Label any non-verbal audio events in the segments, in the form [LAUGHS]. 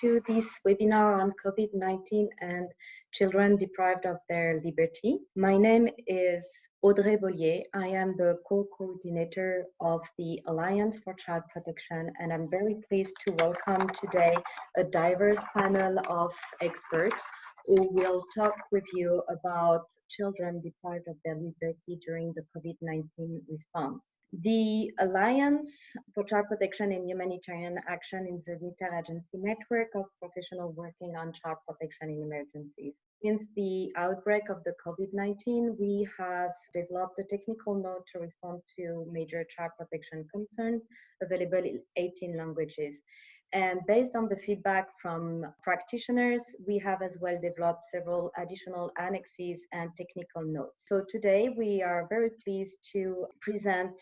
to this webinar on COVID-19 and children deprived of their liberty. My name is Audrey Bollier. I am the co-coordinator of the Alliance for Child Protection, and I'm very pleased to welcome today a diverse panel of experts who will talk with you about children deprived of their liberty during the COVID-19 response. The Alliance for Child Protection and Humanitarian Action is an interagency network of professionals working on child protection in emergencies. Since the outbreak of the COVID-19, we have developed a technical note to respond to major child protection concerns available in 18 languages. And based on the feedback from practitioners, we have as well developed several additional annexes and technical notes. So today we are very pleased to present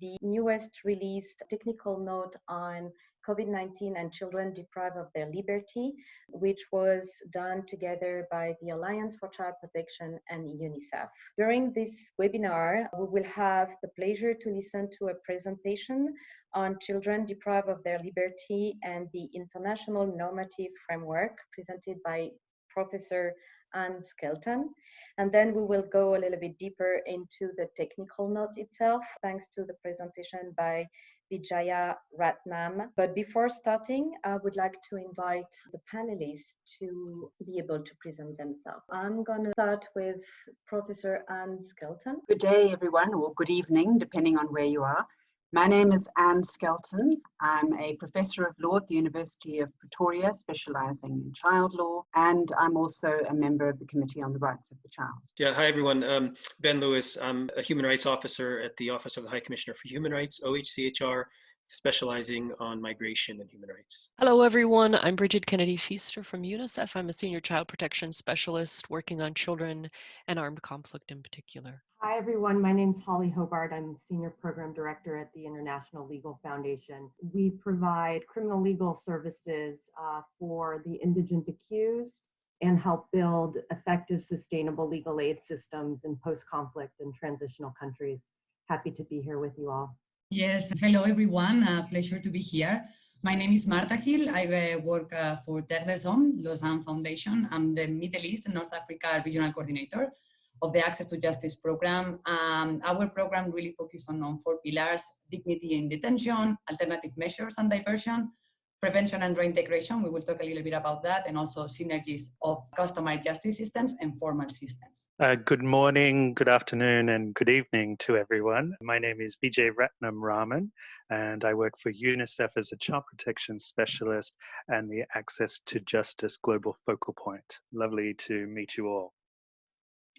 the newest released technical note on COVID-19 and children deprived of their liberty, which was done together by the Alliance for Child Protection and UNICEF. During this webinar, we will have the pleasure to listen to a presentation on children deprived of their liberty and the international normative framework presented by Professor Anne Skelton. And then we will go a little bit deeper into the technical notes itself, thanks to the presentation by Vijaya Ratnam. But before starting, I would like to invite the panelists to be able to present themselves. I'm going to start with Professor Anne Skelton. Good day, everyone, or good evening, depending on where you are. My name is Anne Skelton. I'm a professor of law at the University of Pretoria, specializing in child law, and I'm also a member of the Committee on the Rights of the Child. Yeah, hi everyone. Um, ben Lewis. I'm a human rights officer at the Office of the High Commissioner for Human Rights, OHCHR, specializing on migration and human rights. Hello, everyone. I'm Bridget Kennedy Feaster from UNICEF. I'm a senior child protection specialist working on children and armed conflict in particular. Hi, everyone. My name is Holly Hobart. I'm Senior Program Director at the International Legal Foundation. We provide criminal legal services uh, for the indigent accused and help build effective, sustainable legal aid systems in post-conflict and transitional countries. Happy to be here with you all. Yes, hello everyone. Uh, pleasure to be here. My name is Marta Gil. I uh, work uh, for Hommes, Lausanne Foundation. I'm the Middle East and North Africa Regional Coordinator of the Access to Justice program. Um, our program really focuses on, on four pillars, dignity in detention, alternative measures and diversion, prevention and reintegration, we will talk a little bit about that, and also synergies of customary justice systems and formal systems. Uh, good morning, good afternoon, and good evening to everyone. My name is Vijay Ratnam Raman, and I work for UNICEF as a child protection specialist and the Access to Justice Global Focal Point. Lovely to meet you all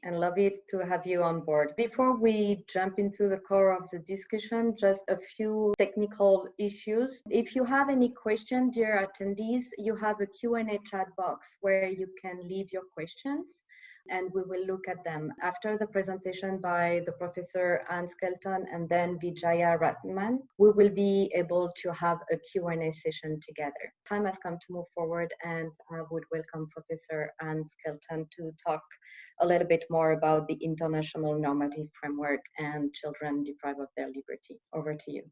and lovely to have you on board. Before we jump into the core of the discussion, just a few technical issues. If you have any questions, dear attendees, you have a Q&A chat box where you can leave your questions and we will look at them after the presentation by the professor Anne Skelton and then Vijaya Ratnam. We will be able to have a Q&A session together. Time has come to move forward and I would welcome Professor Anne Skelton to talk a little bit more about the international normative framework and children deprived of their liberty. Over to you.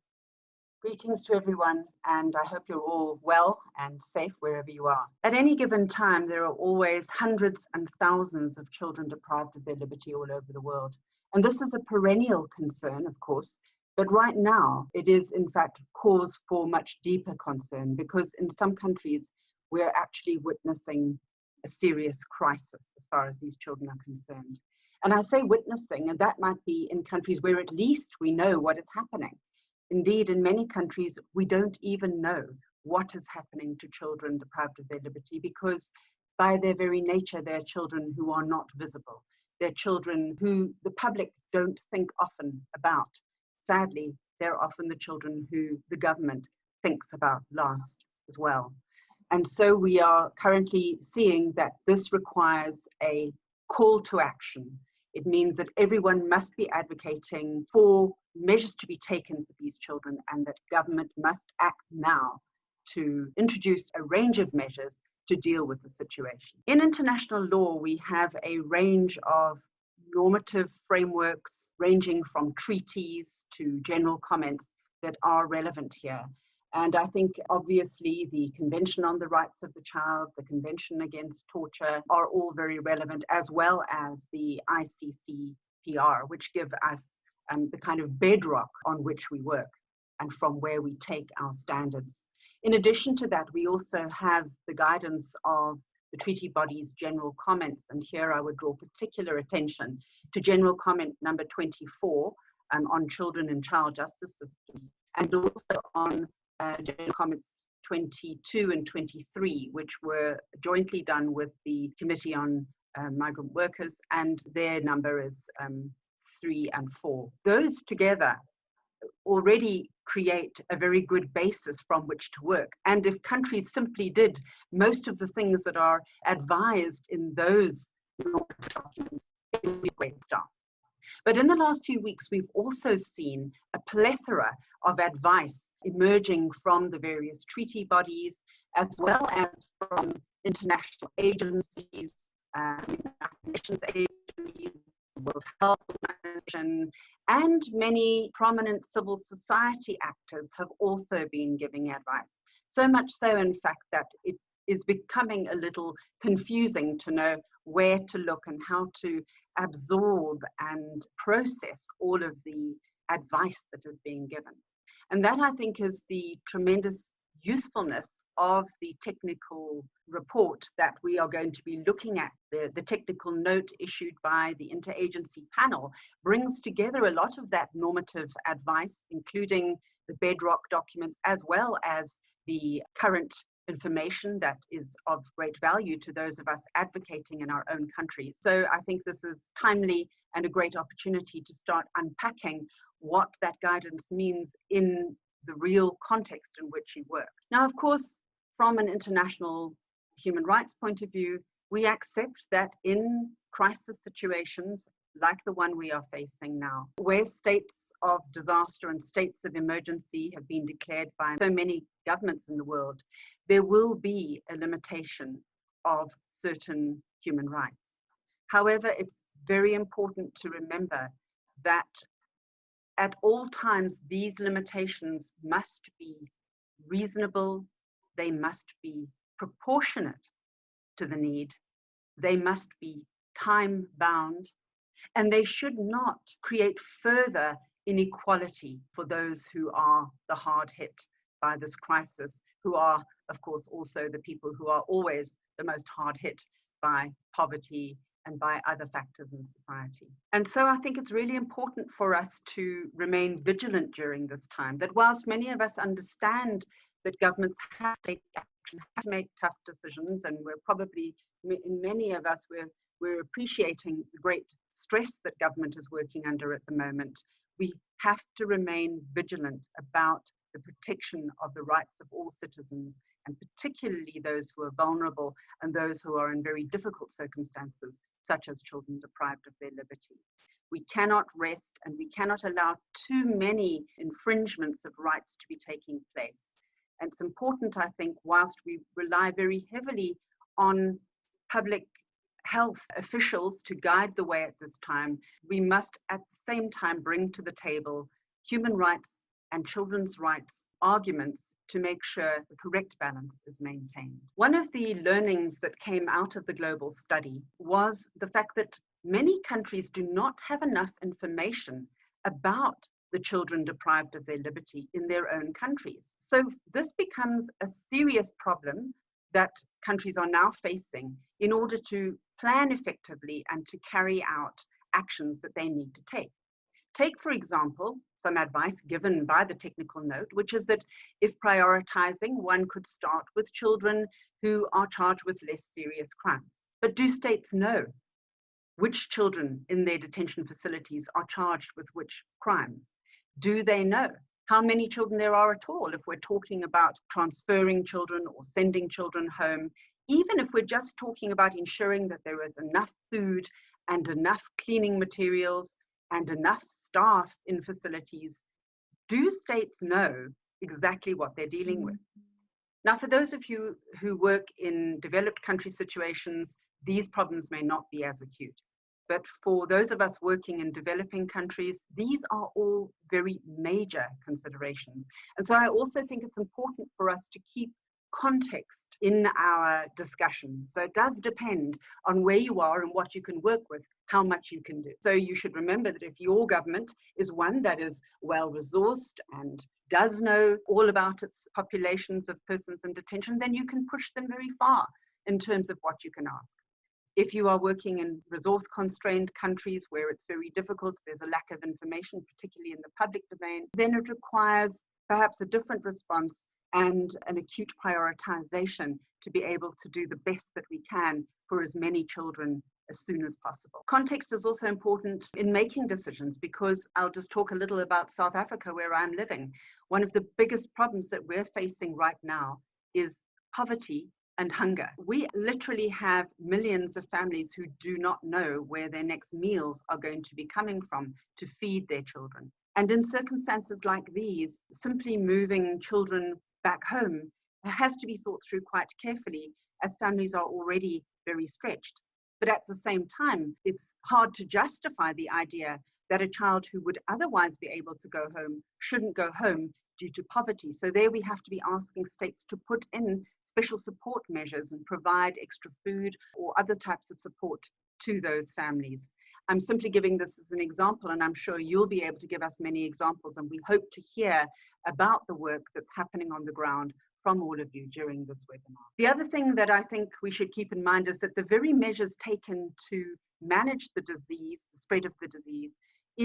Greetings to everyone, and I hope you're all well and safe wherever you are. At any given time, there are always hundreds and thousands of children deprived of their liberty all over the world. And this is a perennial concern, of course, but right now it is in fact cause for much deeper concern because in some countries we're actually witnessing a serious crisis as far as these children are concerned. And I say witnessing, and that might be in countries where at least we know what is happening. Indeed, in many countries, we don't even know what is happening to children deprived of their liberty because by their very nature, they're children who are not visible. They're children who the public don't think often about. Sadly, they're often the children who the government thinks about last as well. And so we are currently seeing that this requires a call to action. It means that everyone must be advocating for measures to be taken for these children and that government must act now to introduce a range of measures to deal with the situation. In international law, we have a range of normative frameworks ranging from treaties to general comments that are relevant here. And I think obviously the Convention on the Rights of the Child, the Convention Against Torture are all very relevant, as well as the ICCPR, which give us um, the kind of bedrock on which we work and from where we take our standards. In addition to that, we also have the guidance of the treaty body's general comments. And here I would draw particular attention to general comment number 24 um, on children and child justice systems, and also on uh, general comments 22 and 23, which were jointly done with the Committee on uh, Migrant Workers, and their number is um, three and four. Those together already create a very good basis from which to work. And if countries simply did most of the things that are advised in those documents, it would be great stuff. But in the last few weeks, we've also seen a plethora of advice emerging from the various treaty bodies, as well as from international agencies, um, nations agencies, World Health Organization, and many prominent civil society actors have also been giving advice. So much so, in fact, that it is becoming a little confusing to know where to look and how to absorb and process all of the advice that is being given. And that I think is the tremendous usefulness of the technical report that we are going to be looking at. The, the technical note issued by the interagency panel brings together a lot of that normative advice, including the bedrock documents, as well as the current information that is of great value to those of us advocating in our own countries. So I think this is timely and a great opportunity to start unpacking what that guidance means in the real context in which you work. Now, of course, from an international human rights point of view, we accept that in crisis situations like the one we are facing now, where states of disaster and states of emergency have been declared by so many governments in the world, there will be a limitation of certain human rights. However, it's very important to remember that at all times, these limitations must be reasonable, they must be proportionate to the need, they must be time bound, and they should not create further inequality for those who are the hard hit by this crisis, who are, of course, also the people who are always the most hard hit by poverty and by other factors in society. And so I think it's really important for us to remain vigilant during this time, that whilst many of us understand that governments have to take action, have to make tough decisions, and we're probably, in many of us, we're, we're appreciating the great stress that government is working under at the moment, we have to remain vigilant about the protection of the rights of all citizens, and particularly those who are vulnerable and those who are in very difficult circumstances, such as children deprived of their liberty. We cannot rest and we cannot allow too many infringements of rights to be taking place. And it's important, I think, whilst we rely very heavily on public health officials to guide the way at this time, we must at the same time bring to the table human rights and children's rights arguments to make sure the correct balance is maintained. One of the learnings that came out of the global study was the fact that many countries do not have enough information about the children deprived of their liberty in their own countries. So this becomes a serious problem that countries are now facing in order to plan effectively and to carry out actions that they need to take. Take, for example, some advice given by the technical note, which is that if prioritizing, one could start with children who are charged with less serious crimes. But do states know which children in their detention facilities are charged with which crimes? Do they know how many children there are at all if we're talking about transferring children or sending children home? Even if we're just talking about ensuring that there is enough food and enough cleaning materials and enough staff in facilities, do states know exactly what they're dealing with? Mm-hmm. Now, for those of you who work in developed country situations, these problems may not be as acute. But for those of us working in developing countries, these are all very major considerations. And so I also think it's important for us to keep context in our discussions. So it does depend on where you are and what you can work with, how much you can do. So you should remember that if your government is one that is well resourced and does know all about its populations of persons in detention, then you can push them very far in terms of what you can ask. If you are working in resource constrained countries where it's very difficult, there's a lack of information, particularly in the public domain, then it requires perhaps a different response and an acute prioritization to be able to do the best that we can for as many children as soon as possible. Context is also important in making decisions because I'll just talk a little about South Africa where I'm living. One of the biggest problems that we're facing right now is poverty and hunger. We literally have millions of families who do not know where their next meals are going to be coming from to feed their children. And in circumstances like these, simply moving children back home has to be thought through quite carefully as families are already very stretched. But at the same time, it's hard to justify the idea that a child who would otherwise be able to go home shouldn't go home due to poverty. So there we have to be asking states to put in special support measures and provide extra food or other types of support to those families. I'm simply giving this as an example, and I'm sure you'll be able to give us many examples, and we hope to hear about the work that's happening on the ground from all of you during this webinar. The other thing that I think we should keep in mind is that the very measures taken to manage the disease, the spread of the disease,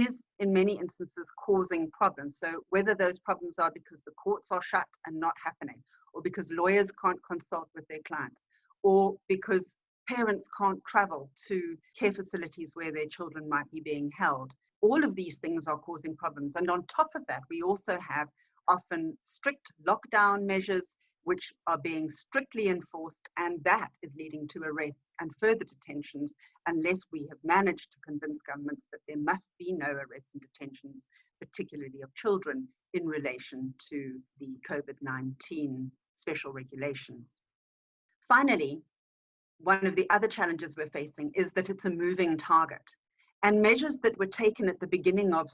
is in many instances causing problems. So whether those problems are because the courts are shut and not happening, or because lawyers can't consult with their clients, or because parents can't travel to care facilities where their children might be being held. All of these things are causing problems. And on top of that, we also have often strict lockdown measures which are being strictly enforced, and that is leading to arrests and further detentions unless we have managed to convince governments that there must be no arrests and detentions, particularly of children, in relation to the COVID 19 special regulations. Finally, one of the other challenges we're facing is that it's a moving target. And measures that were taken at the beginning of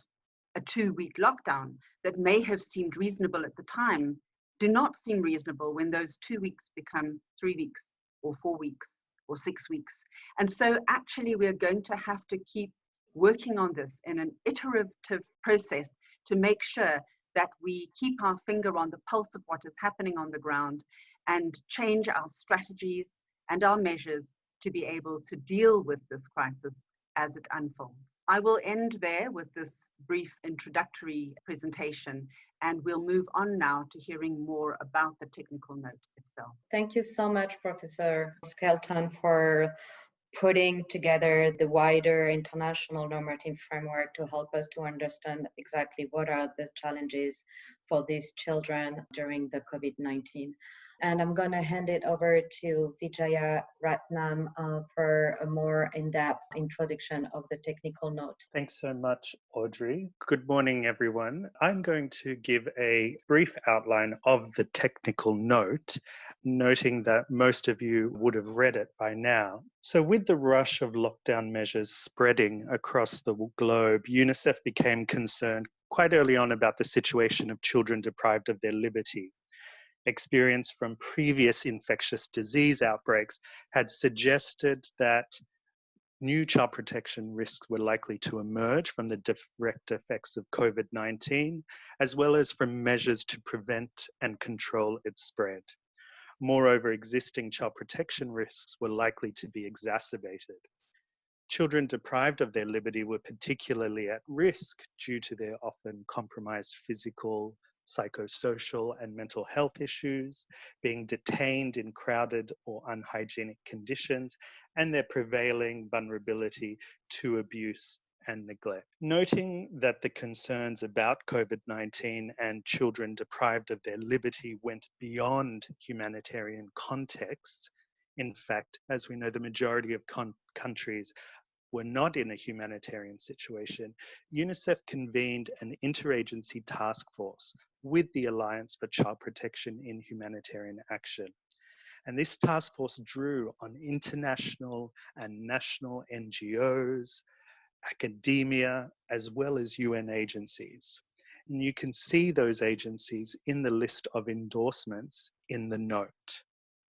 a two week lockdown that may have seemed reasonable at the time do not seem reasonable when those two weeks become three weeks or four weeks or six weeks. And so, actually, we're going to have to keep working on this in an iterative process to make sure that we keep our finger on the pulse of what is happening on the ground and change our strategies and our measures to be able to deal with this crisis as it unfolds. I will end there with this brief introductory presentation and we'll move on now to hearing more about the technical note itself. Thank you so much, Professor Skelton, for putting together the wider international normative framework to help us to understand exactly what are the challenges for these children during the COVID-19 and I'm going to hand it over to Vijaya Ratnam uh, for a more in-depth introduction of the technical note. Thanks so much, Audrey. Good morning, everyone. I'm going to give a brief outline of the technical note, noting that most of you would have read it by now. So, with the rush of lockdown measures spreading across the globe, UNICEF became concerned quite early on about the situation of children deprived of their liberty experience from previous infectious disease outbreaks had suggested that new child protection risks were likely to emerge from the direct effects of COVID 19, as well as from measures to prevent and control its spread. Moreover, existing child protection risks were likely to be exacerbated. Children deprived of their liberty were particularly at risk due to their often compromised physical, psychosocial and mental health issues, being detained in crowded or unhygienic conditions, and their prevailing vulnerability to abuse and neglect. Noting that the concerns about COVID 19 and children deprived of their liberty went beyond humanitarian contexts. In fact, as we know, the majority of countries were not in a humanitarian situation, UNICEF convened an interagency task force with the Alliance for Child Protection in Humanitarian Action. And this task force drew on international and national NGOs, academia, as well as UN agencies. And you can see those agencies in the list of endorsements in the note.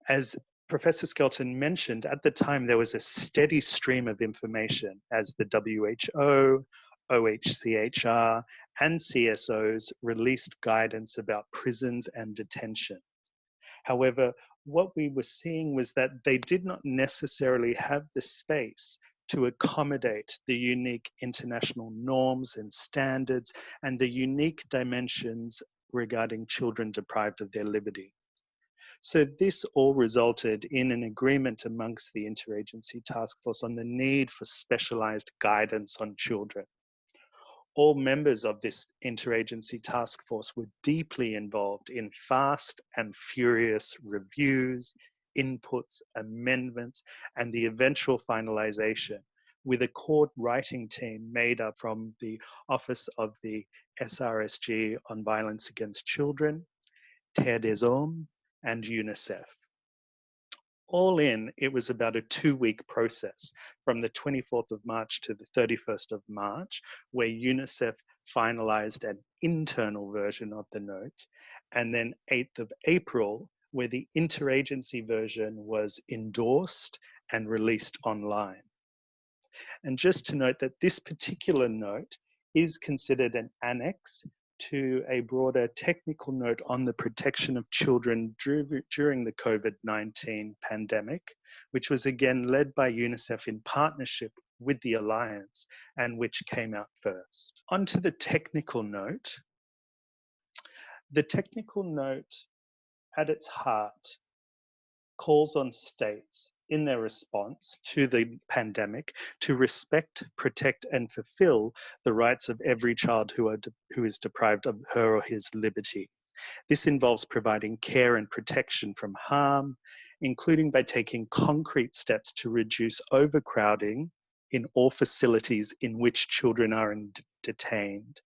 As Professor Skelton mentioned, at the time there was a steady stream of information as the WHO, OHCHR, and CSOs released guidance about prisons and detention. However, what we were seeing was that they did not necessarily have the space to accommodate the unique international norms and standards and the unique dimensions regarding children deprived of their liberty. So this all resulted in an agreement amongst the interagency task force on the need for specialized guidance on children. All members of this interagency task force were deeply involved in fast and furious reviews, inputs, amendments, and the eventual finalization with a court writing team made up from the Office of the SRSG on Violence Against Children, Terre des Hommes, and UNICEF. All in, it was about a two week process from the 24th of March to the 31st of March, where UNICEF finalized an internal version of the note, and then 8th of April, where the interagency version was endorsed and released online. And just to note that this particular note is considered an annex to a broader technical note on the protection of children during the COVID 19 pandemic, which was again led by UNICEF in partnership with the Alliance and which came out first. Onto the technical note. The technical note at its heart calls on states in their response to the pandemic to respect, protect, and fulfill the rights of every child who, are who is deprived of her or his liberty. This involves providing care and protection from harm, including by taking concrete steps to reduce overcrowding in all facilities in which children are detained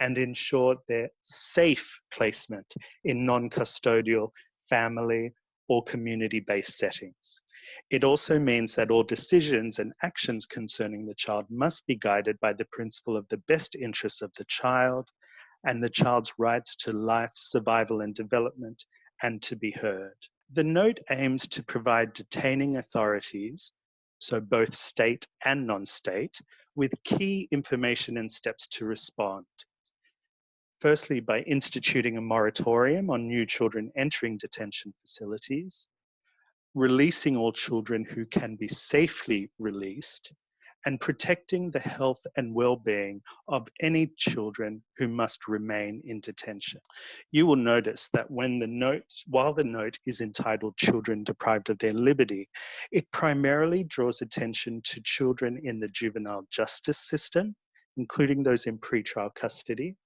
and ensure their safe placement in non custodial family or community based settings. It also means that all decisions and actions concerning the child must be guided by the principle of the best interests of the child and the child's rights to life, survival, and development, and to be heard. The note aims to provide detaining authorities, so both state and non state, with key information and steps to respond. Firstly, by instituting a moratorium on new children entering detention facilities, releasing all children who can be safely released, and protecting the health and well-being of any children who must remain in detention. You will notice that when the note, while the note is entitled Children Deprived of Their Liberty, it primarily draws attention to children in the juvenile justice system, including those in pretrial custody,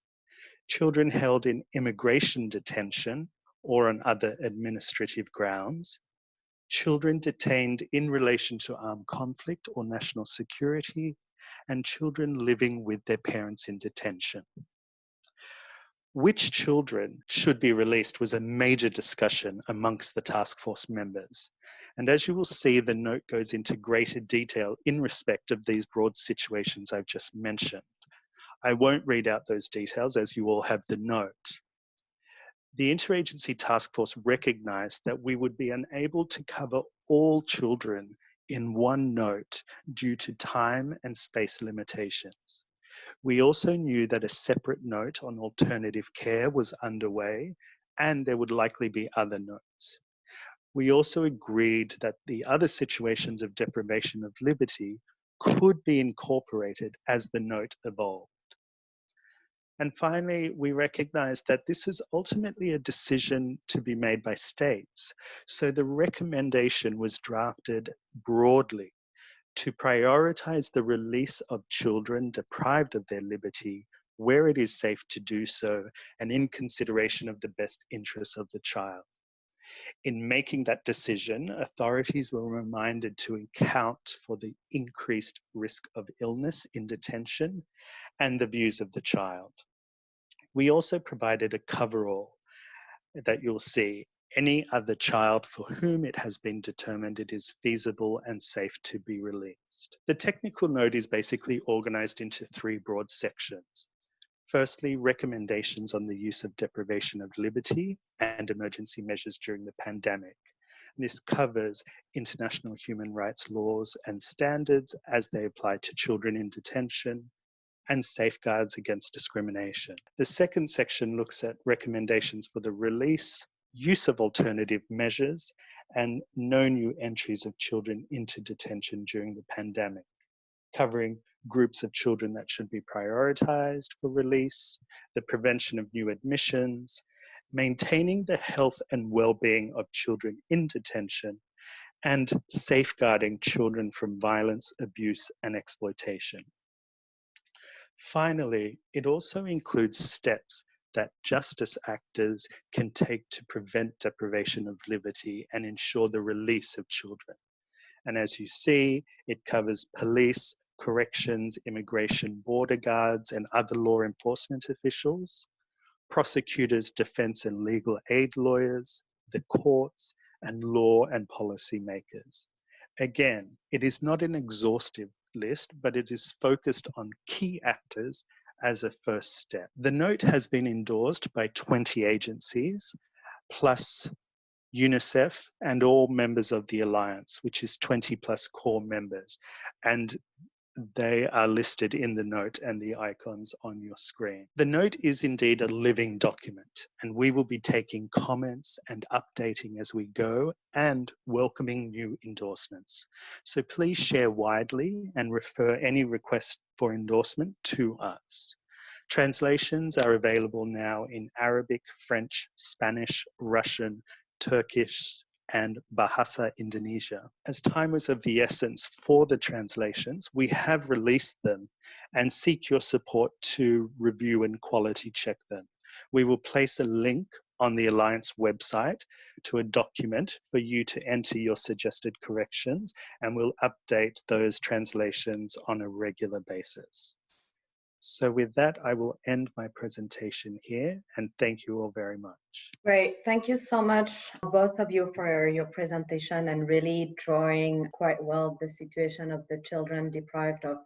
children held in immigration detention or on other administrative grounds, children detained in relation to armed conflict or national security, and children living with their parents in detention. Which children should be released was a major discussion amongst the task force members. And as you will see, the note goes into greater detail in respect of these broad situations I've just mentioned. I won't read out those details as you all have the note. The interagency task force recognized that we would be unable to cover all children in one note due to time and space limitations. We also knew that a separate note on alternative care was underway and there would likely be other notes. We also agreed that the other situations of deprivation of liberty could be incorporated as the note evolved. And finally, we recognize that this is ultimately a decision to be made by states. So the recommendation was drafted broadly to prioritize the release of children deprived of their liberty where it is safe to do so and in consideration of the best interests of the child. In making that decision, authorities were reminded to account for the increased risk of illness in detention and the views of the child. We also provided a coverall that you'll see any other child for whom it has been determined it is feasible and safe to be released. The technical note is basically organized into three broad sections. Firstly, recommendations on the use of deprivation of liberty and emergency measures during the pandemic. This covers international human rights laws and standards as they apply to children in detention and safeguards against discrimination. The second section looks at recommendations for the release, use of alternative measures, and no new entries of children into detention during the pandemic, covering groups of children that should be prioritized for release, the prevention of new admissions, maintaining the health and well-being of children in detention, and safeguarding children from violence, abuse, and exploitation. Finally, it also includes steps that justice actors can take to prevent deprivation of liberty and ensure the release of children. And as you see, it covers police, corrections, immigration, border guards, and other law enforcement officials, prosecutors, defense and legal aid lawyers, the courts, and law and policy makers. Again, it is not an exhaustive list, but it is focused on key actors as a first step. The note has been endorsed by 20 agencies, plus UNICEF and all members of the Alliance, which is 20 plus core members. And they are listed in the note and the icons on your screen. The note is indeed a living document, and we will be taking comments and updating as we go and welcoming new endorsements. So please share widely and refer any request for endorsement to us. Translations are available now in Arabic, French, Spanish, Russian, Turkish, and Bahasa Indonesia. As time was of the essence for the translations, we have released them and seek your support to review and quality check them. We will place a link on the Alliance website to a document for you to enter your suggested corrections and we'll update those translations on a regular basis. So with that, I will end my presentation here and thank you all very much. Great. Thank you so much, both of you, for your presentation and really drawing quite well the situation of the children deprived of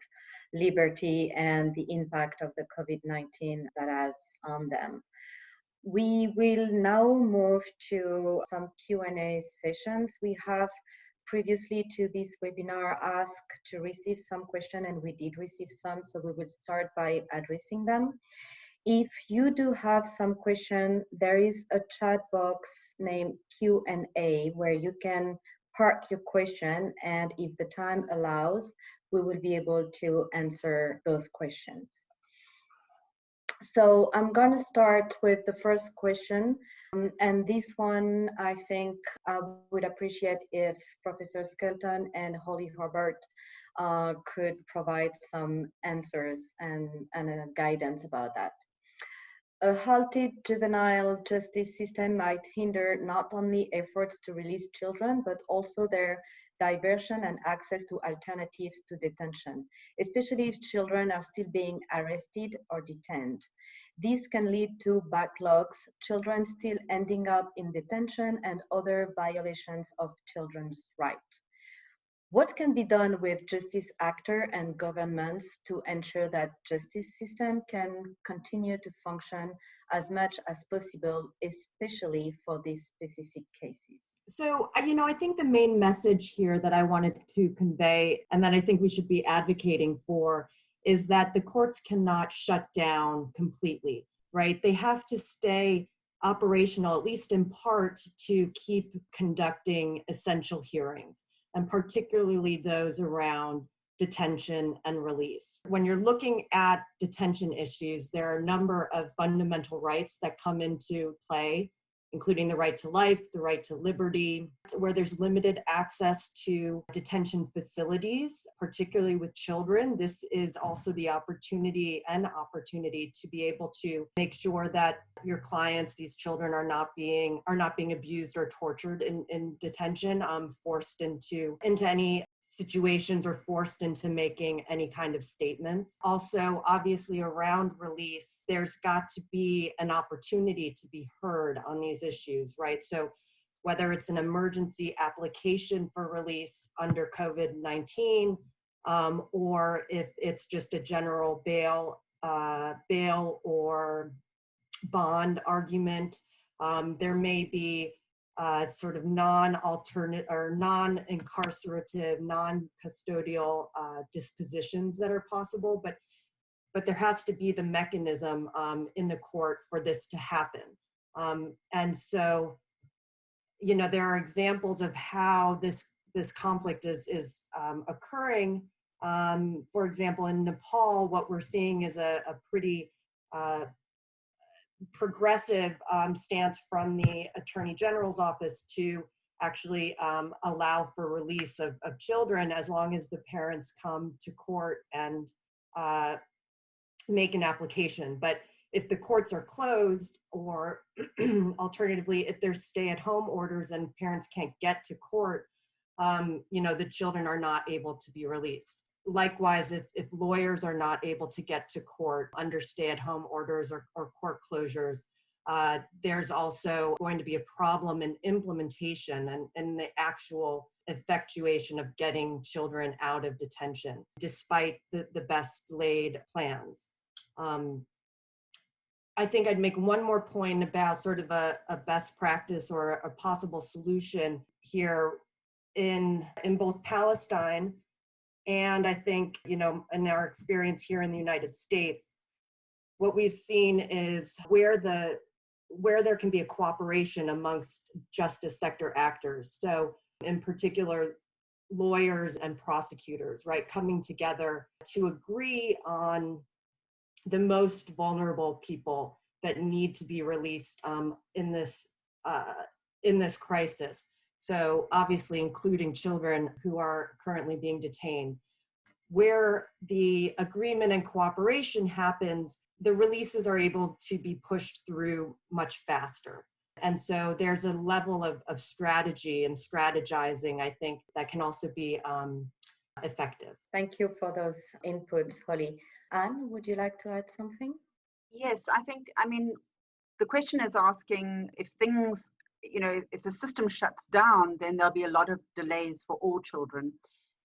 liberty and the impact of the COVID-19 that has on them. We will now move to some Q&A sessions. We have previously to this webinar asked to receive some question and we did receive some, so we will start by addressing them. If you do have some question, there is a chat box named Q&A where you can park your question and if the time allows, we will be able to answer those questions. So I'm going to start with the first question. Um, and this one, I think I would appreciate if Professor Skelton and Holly Hobart uh, could provide some answers and, and uh, guidance about that. A halted juvenile justice system might hinder not only efforts to release children, but also their diversion and access to alternatives to detention, especially if children are still being arrested or detained. This can lead to backlogs, children still ending up in detention and other violations of children's rights. What can be done with justice actor and governments to ensure that justice system can continue to function as much as possible, especially for these specific cases? So, uh, you know, I think the main message here that I wanted to convey and that I think we should be advocating for is that the courts cannot shut down completely, right? They have to stay operational, at least in part, to keep conducting essential hearings, and particularly those around detention and release. When you're looking at detention issues, there are a number of fundamental rights that come into play including the right to life, the right to liberty, where there's limited access to detention facilities, particularly with children. This is also the opportunity and opportunity to be able to make sure that your clients, these children are not being are not being abused or tortured in, in detention, um, forced into into any situations or forced into making any kind of statements. Also, obviously, around release, there's got to be an opportunity to be heard on these issues, right? So, whether it's an emergency application for release under COVID-19, um, or if it's just a general bail, uh, bail or bond argument. Um, there may be uh, sort of non-alternate or non-incarcerative, non-custodial uh, dispositions that are possible, but but there has to be the mechanism um, in the court for this to happen. Um, and so, you know, there are examples of how this this conflict is is um, occurring. Um, for example, in Nepal, what we're seeing is a, a pretty uh, progressive um, stance from the Attorney General's office to actually um, allow for release of, of children as long as the parents come to court and uh, make an application. But if the courts are closed or [CLEARS THROAT] alternatively, if there's stay at home orders and parents can't get to court, um, you know, the children are not able to be released. Likewise, if, if lawyers are not able to get to court under stay at home orders or, or court closures, uh, there's also going to be a problem in implementation and, and the actual effectuation of getting children out of detention, despite the, the best laid plans. Um, I think I'd make one more point about sort of a, a best practice or a possible solution here in, in both Palestine and I think, you know, in our experience here in the United States, what we've seen is where the where there can be a cooperation amongst justice sector actors. So in particular, lawyers and prosecutors, right, coming together to agree on the most vulnerable people that need to be released um, in this uh, in this crisis. So obviously including children who are currently being detained. Where the agreement and cooperation happens, the releases are able to be pushed through much faster. And so there's a level of, of strategy and strategizing, I think, that can also be um, effective. Thank you for those inputs, Holly. Anne, would you like to add something? Yes, I think, I mean, the question is asking if things you know, if the system shuts down, then there'll be a lot of delays for all children.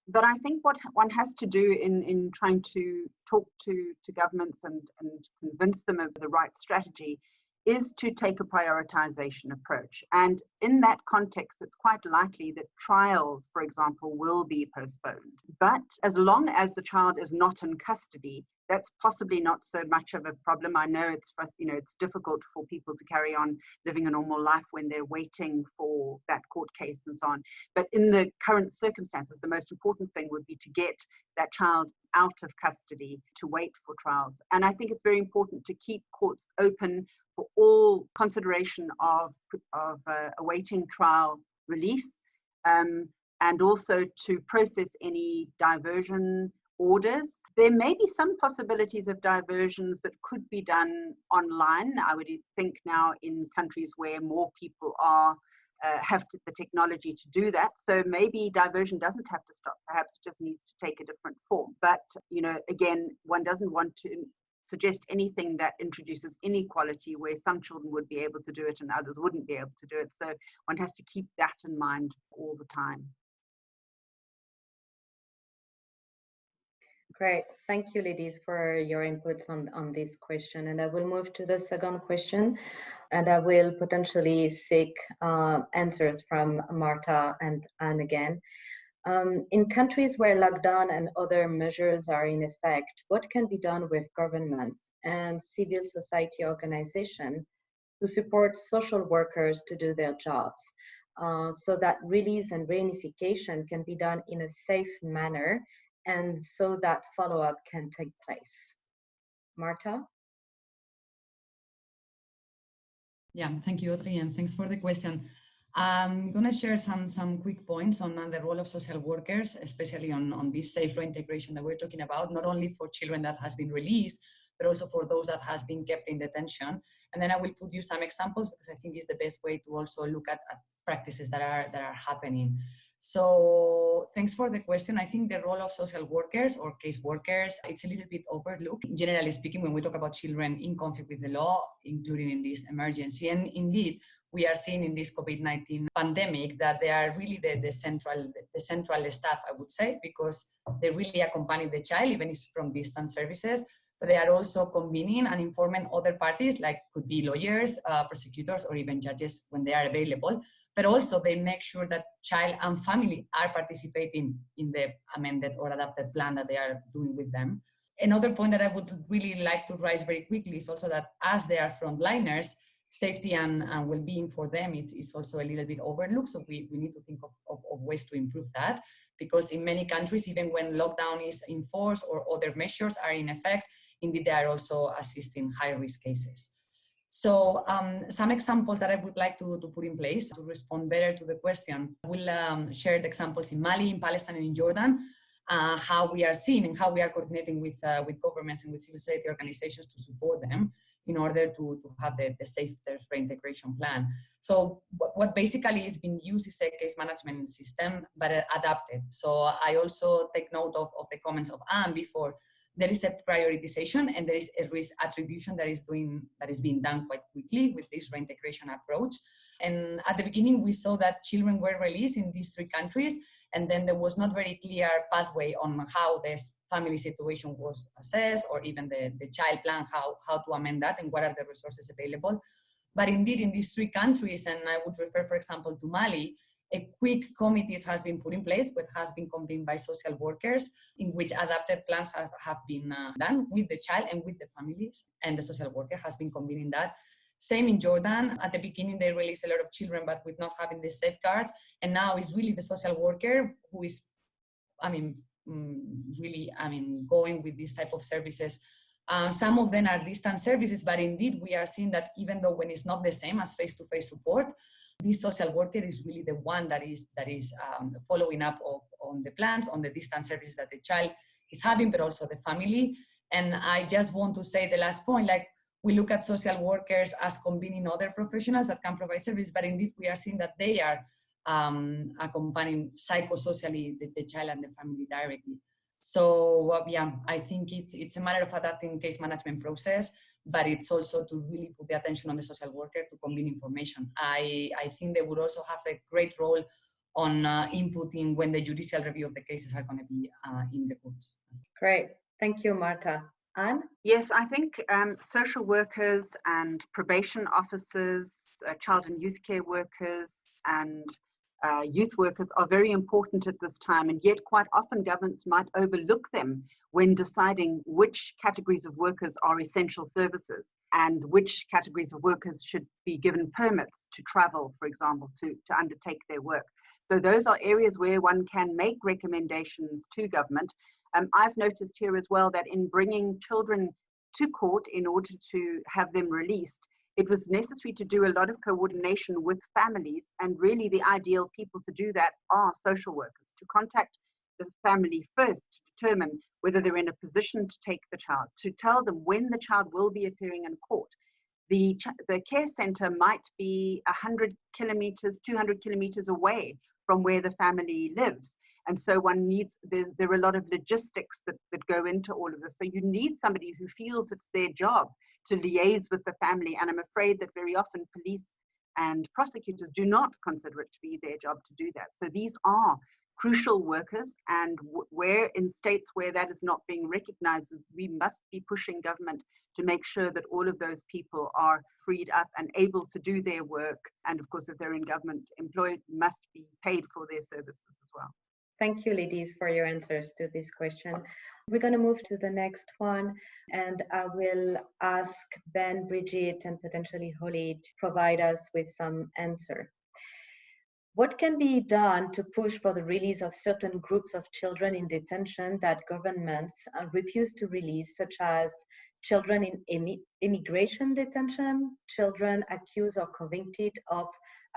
But I think what one has to do in, in trying to talk to, to governments and, and convince them of the right strategy is to take a prioritization approach. And in that context, it's quite likely that trials, for example, will be postponed. But as long as the child is not in custody, that's possibly not so much of a problem. I know it's you know it's difficult for people to carry on living a normal life when they're waiting for that court case and so on. But in the current circumstances, the most important thing would be to get that child out of custody to wait for trials. And I think it's very important to keep courts open for all consideration of of uh, awaiting trial release. Um, and also to process any diversion orders. There may be some possibilities of diversions that could be done online. I would think now in countries where more people are uh, have to, the technology to do that. So maybe diversion doesn't have to stop. Perhaps it just needs to take a different form. But you know, again, one doesn't want to suggest anything that introduces inequality where some children would be able to do it and others wouldn't be able to do it. So one has to keep that in mind all the time. Great. Thank you, ladies, for your inputs on, on this question. And I will move to the second question, and I will potentially seek uh, answers from Marta and Anne again. Um, in countries where lockdown and other measures are in effect, what can be done with government and civil society organization to support social workers to do their jobs uh, so that release and reunification can be done in a safe manner and so that follow-up can take place. Marta? Yeah, thank you, Audrey, and thanks for the question. I'm going to share some, some quick points on, the role of social workers, especially on, on this safe reintegration that we're talking about, not only for children that has been released, but also for those that has been kept in detention. And then I will put you some examples because I think it's the best way to also look at, at practices that are, that are happening. So thanks for the question. I think the role of social workers or case workers, it's a little bit overlooked. Generally speaking, when we talk about children in conflict with the law, including in this emergency. And indeed, we are seeing in this COVID-19 pandemic that they are really the, the central the central staff, I would say, because they really accompany the child, even if from distant services, but they are also convening and informing other parties, like could be lawyers, uh, prosecutors, or even judges when they are available. But also they make sure that child and family are participating in the amended or adapted plan that they are doing with them. Another point that I would really like to raise very quickly is also that as they are frontliners, safety and, and well-being for them is, is also a little bit overlooked. So we, we need to think of, of, of, ways to improve that because in many countries, even when lockdown is enforced or other measures are in effect, indeed they are also assisting high risk cases. So um, some examples that I would like to, to put in place to respond better to the question. We'll um, share the examples in Mali, in Palestine, and in Jordan, uh, how we are seeing and how we are coordinating with, uh, with governments and with civil society organizations to support them in order to, to have the, the safe reintegration plan. So what basically is being used is a case management system, but adapted. So I also take note of, of the comments of Anne before there is a prioritization and there is a risk attribution that is doing that is being done quite quickly with this reintegration approach. And at the beginning, we saw that children were released in these three countries, and then there was not very clear pathway on how this family situation was assessed, or even the, the child plan, how, how to amend that, and what are the resources available. But indeed, in these three countries, and I would refer, for example, to Mali, a quick committee has been put in place, which has been convened by social workers, in which adapted plans have, have been uh, done with the child and with the families, and the social worker has been convening that. Same in Jordan. At the beginning, they released a lot of children, but with not having the safeguards. And now it's really the social worker who is, I mean, mm, really, I mean, going with these type of services. Uh, some of them are distant services, but indeed we are seeing that even though when it's not the same as face-to-face -face support, this social worker is really the one that is that is um, following up of, on the plans, on the distance services that the child is having, but also the family. And I just want to say the last point, like we look at social workers as convening other professionals that can provide service, but indeed we are seeing that they are um, accompanying psychosocially the, the child and the family directly. So uh, yeah, I think it's, it's a matter of adapting case management process, but it's also to really put the attention on the social worker to convene information. I, I think they would also have a great role on uh, inputting when the judicial review of the cases are going to be uh, in the courts. Great. Thank you, Marta. Anne? Yes, I think um, social workers and probation officers, uh, child and youth care workers, and uh, youth workers are very important at this time, and yet quite often governments might overlook them when deciding which categories of workers are essential services and which categories of workers should be given permits to travel, for example, to, to undertake their work. So those are areas where one can make recommendations to government. Um, I've noticed here as well that in bringing children to court in order to have them released, it was necessary to do a lot of coordination with families and really the ideal people to do that are social workers to contact the family first to determine whether they're in a position to take the child to tell them when the child will be appearing in court. The, the care center might be 100 kilometers 200 kilometers away from where the family lives. And so one needs there, there are a lot of logistics that, that go into all of this. So you need somebody who feels it's their job to liaise with the family. And I'm afraid that very often police and prosecutors do not consider it to be their job to do that. So these are crucial workers and where in states where that is not being recognized, we must be pushing government to make sure that all of those people are freed up and able to do their work. And of course, if they're in government employed, must be paid for their services as well. Thank you, ladies, for your answers to this question. We're going to move to the next one, and I will ask Ben, Bridget, and potentially Holly to provide us with some answer. What can be done to push for the release of certain groups of children in detention that governments uh, refuse to release, such as children in immigration detention, children accused or convicted of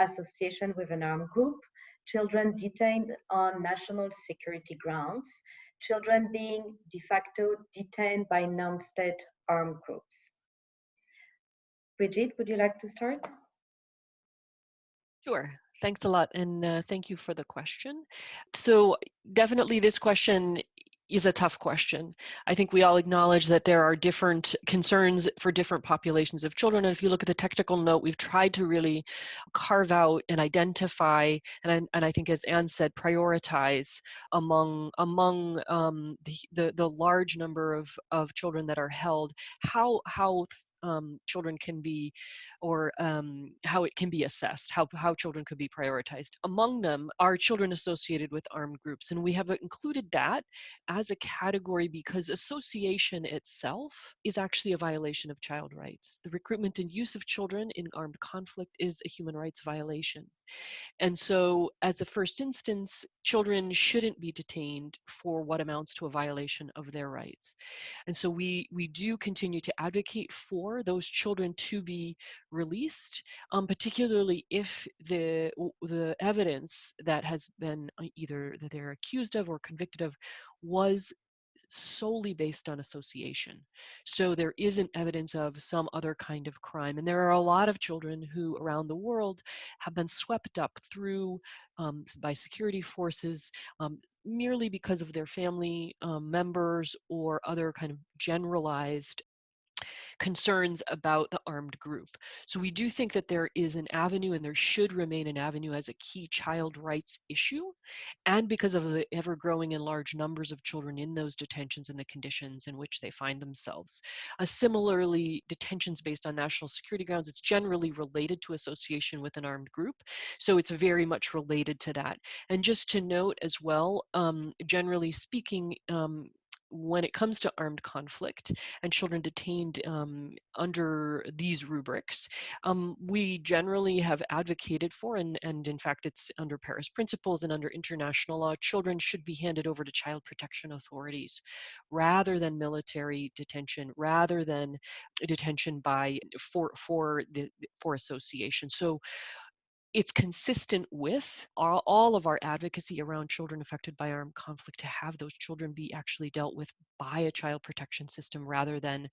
association with an armed group, children detained on national security grounds, children being de facto detained by non-state armed groups. Brigitte, would you like to start? Sure. Thanks a lot, and uh, thank you for the question. So definitely this question is a tough question. I think we all acknowledge that there are different concerns for different populations of children. And if you look at the technical note, we've tried to really carve out and identify, and I, and I think as Anne said, prioritize among among um, the, the, the large number of, of children that are held, how how um, children can be, or um, how it can be assessed, how, how children could be prioritized. Among them are children associated with armed groups. And we have included that as a category because association itself is actually a violation of child rights. The recruitment and use of children in armed conflict is a human rights violation. And so, as a first instance, children shouldn't be detained for what amounts to a violation of their rights. And so, we, we do continue to advocate for those children to be released, um, particularly if the, the evidence that has been uh, either that they're accused of or convicted of was solely based on association. So there isn't evidence of some other kind of crime. And there are a lot of children who around the world have been swept up through um, by security forces um, merely because of their family um, members or other kind of generalized concerns about the armed group. So we do think that there is an avenue and there should remain an avenue as a key child rights issue. And because of the ever growing and large numbers of children in those detentions and the conditions in which they find themselves. Uh, similarly, detentions based on national security grounds, it's generally related to association with an armed group. So it's very much related to that. And just to note as well, um, generally speaking, um, when it comes to armed conflict and children detained um, under these rubrics, um, we generally have advocated for, and, and in fact it's under Paris principles and under international law, children should be handed over to child protection authorities rather than military detention, rather than detention by for for the for association. So it's consistent with all, all, of our advocacy around children affected by armed conflict to have those children be actually dealt with by a child protection system rather than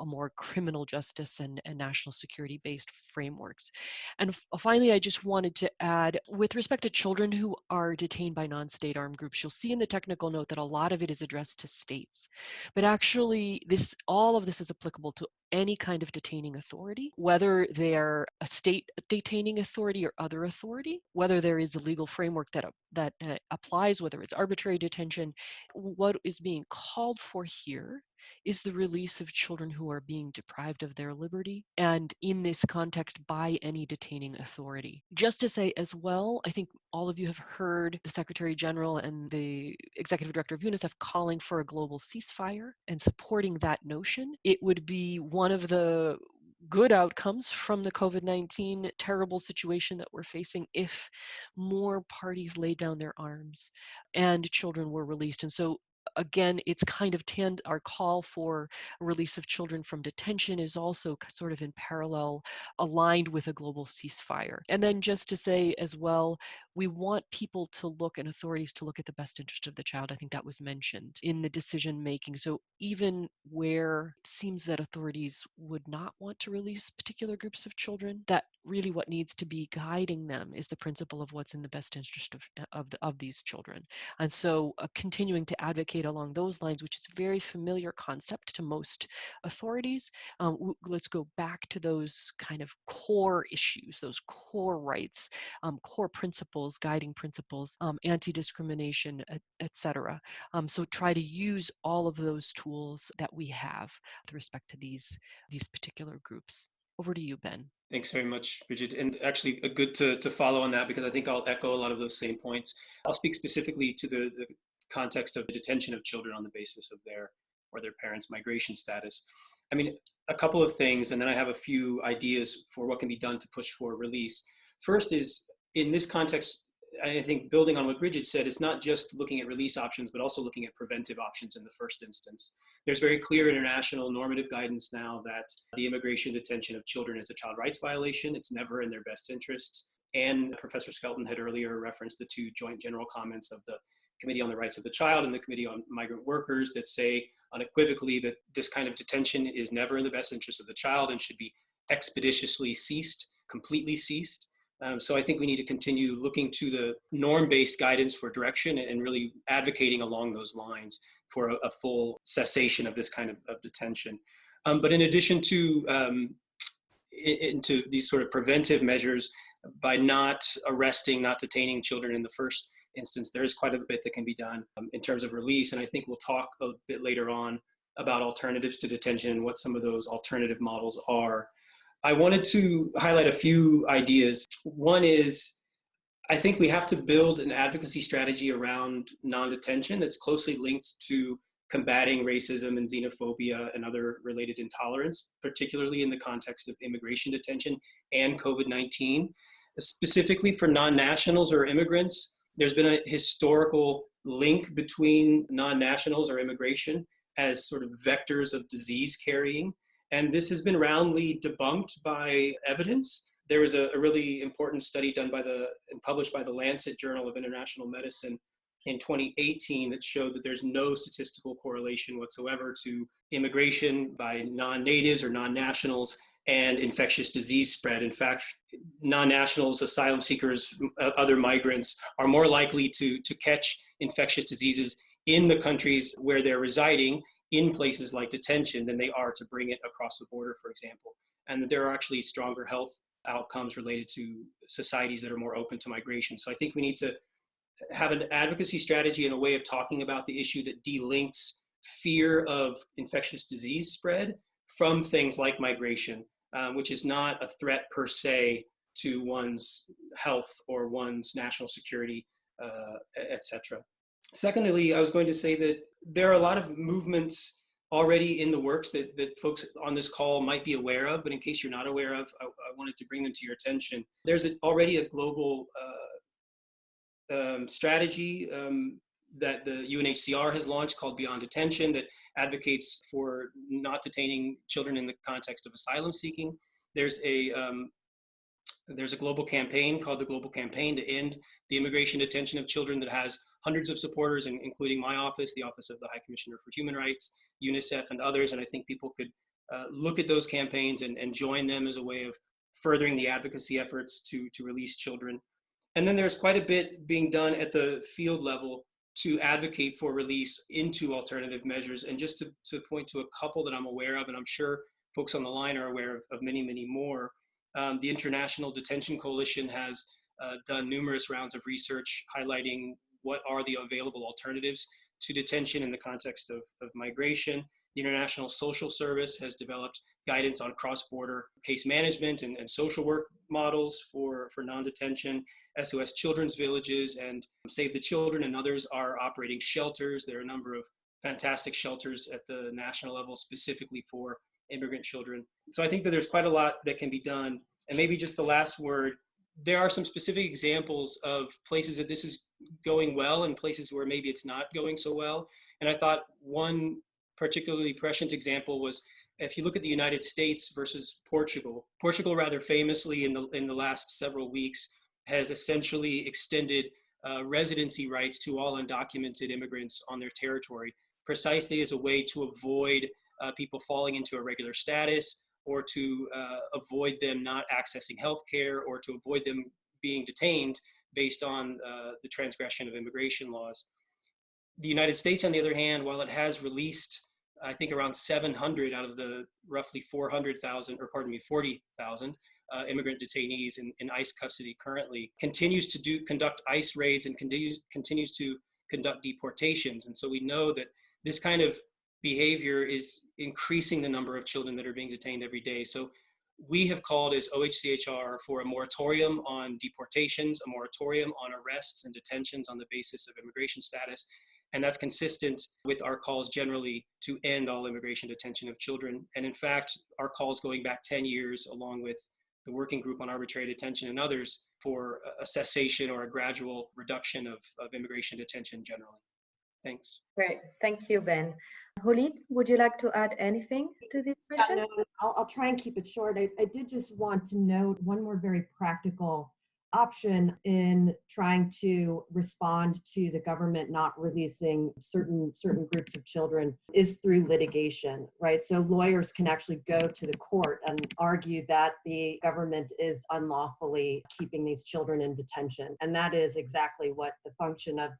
a more criminal justice and, and national security based frameworks. And finally, I just wanted to add with respect to children who are detained by non state armed groups, you'll see in the technical note that a lot of it is addressed to states. But actually, this all of this is applicable to any kind of detaining authority, whether they're a state detaining authority or other authority, whether there is a legal framework that, that uh, applies, whether it's arbitrary detention. What is being called for here is the release of children who are being deprived of their liberty, and in this context, by any detaining authority. Just to say as well, I think all of you have heard the Secretary General and the Executive Director of UNICEF calling for a global ceasefire and supporting that notion. It would be one of the good outcomes from the COVID 19 terrible situation that we're facing if more parties laid down their arms and children were released. And so again, it's kind of tend our call for release of children from detention is also sort of in parallel, aligned with a global ceasefire. And then just to say as well, we want people to look and authorities to look at the best interest of the child. I think that was mentioned in the decision making. So even where it seems that authorities would not want to release particular groups of children, that really what needs to be guiding them is the principle of what's in the best interest of of, the, of these children. And so uh, continuing to advocate along those lines, which is a very familiar concept to most authorities. Um, let's go back to those kind of core issues, those core rights, um, core principles guiding principles, um, anti-discrimination, etc. Um, so try to use all of those tools that we have with respect to these, these particular groups. Over to you, Ben. Thanks very much, Bridget. And actually good to, to follow on that because I think I'll echo a lot of those same points. I'll speak specifically to the, the context of the detention of children on the basis of their or their parents' migration status. I mean, a couple of things, and then I have a few ideas for what can be done to push for release. First is in this context, I think building on what Bridget said, it's not just looking at release options, but also looking at preventive options in the first instance. There's very clear international normative guidance now that the immigration detention of children is a child rights violation. It's never in their best interests. And Professor Skelton had earlier referenced the two joint general comments of the Committee on the Rights of the Child and the Committee on Migrant Workers that say unequivocally that this kind of detention is never in the best interest of the child and should be expeditiously ceased, completely ceased. Um, so I think we need to continue looking to the norm-based guidance for direction and really advocating along those lines for a, a full cessation of this kind of, of detention. Um, but in addition to um, into these sort of preventive measures, by not arresting, not detaining children in the first instance, there is quite a bit that can be done um, in terms of release. And I think we'll talk a bit later on about alternatives to detention and what some of those alternative models are. I wanted to highlight a few ideas. One is I think we have to build an advocacy strategy around non-detention that's closely linked to combating racism and xenophobia and other related intolerance, particularly in the context of immigration detention and COVID-19. Specifically for non-nationals or immigrants, there's been a historical link between non-nationals or immigration as sort of vectors of disease carrying. And this has been roundly debunked by evidence there was a, a, really important study done by the and published by the Lancet Journal of International Medicine in 2018 that showed that there's no statistical correlation whatsoever to immigration by non-natives or non-nationals and infectious disease spread. In fact, non-nationals, asylum seekers, other migrants are more likely to, to catch infectious diseases in the countries where they're residing in places like detention than they are to bring it across the border, for example. And that there are actually stronger health outcomes related to societies that are more open to migration. So I think we need to have an advocacy strategy and a way of talking about the issue that delinks fear of infectious disease spread from things like migration, um, which is not a threat per se to one's health or one's national security, uh, etc. Secondly, I was going to say that there are a lot of movements already in the works that, that folks on this call might be aware of, but in case you're not aware of, I, I wanted to bring them to your attention. There's a, already a global uh, um, strategy um, that the UNHCR has launched called Beyond Detention that advocates for not detaining children in the context of asylum seeking. There's a um, there's a global campaign called the Global Campaign to End the Immigration Detention of Children that has hundreds of supporters, including my office, the Office of the High Commissioner for Human Rights, UNICEF, and others. And I think people could uh, look at those campaigns and, and join them as a way of furthering the advocacy efforts to, to release children. And then there's quite a bit being done at the field level to advocate for release into alternative measures. And just to, to point to a couple that I'm aware of, and I'm sure folks on the line are aware of, of many, many more, um, the International Detention Coalition has uh, done numerous rounds of research highlighting what are the available alternatives to detention in the context of, of migration. The International Social Service has developed guidance on cross-border case management and, and social work models for, for non-detention. SOS Children's Villages and Save the Children and others are operating shelters. There are a number of fantastic shelters at the national level specifically for immigrant children. So I think that there's quite a lot that can be done. And maybe just the last word, there are some specific examples of places that this is going well and places where maybe it's not going so well. And I thought one particularly prescient example was if you look at the United States versus Portugal, Portugal rather famously in the, in the last several weeks has essentially extended uh, residency rights to all undocumented immigrants on their territory, precisely as a way to avoid uh, people falling into irregular status or to uh, avoid them not accessing health care or to avoid them being detained based on uh, the transgression of immigration laws. The United States, on the other hand, while it has released, I think around 700 out of the roughly 400,000, or pardon me, 40,000 uh, immigrant detainees in, in ICE custody currently, continues to do conduct ICE raids and continues, continues to conduct deportations. And so we know that this kind of behavior is increasing the number of children that are being detained every day. So we have called as OHCHR for a moratorium on deportations, a moratorium on arrests and detentions on the basis of immigration status. And that's consistent with our calls generally to end all immigration detention of children. And in fact, our calls going back 10 years, along with the Working Group on Arbitrary Detention and others, for a cessation or a gradual reduction of, of immigration detention generally. Thanks. Great. Thank you, Ben. Holly, would you like to add anything to this question? Yeah, no, I'll, I'll, try and keep it short. I, I did just want to note one more very practical option in trying to respond to the government not releasing certain certain groups of children is through litigation right so lawyers can actually go to the court and argue that the government is unlawfully keeping these children in detention and that is exactly what the function of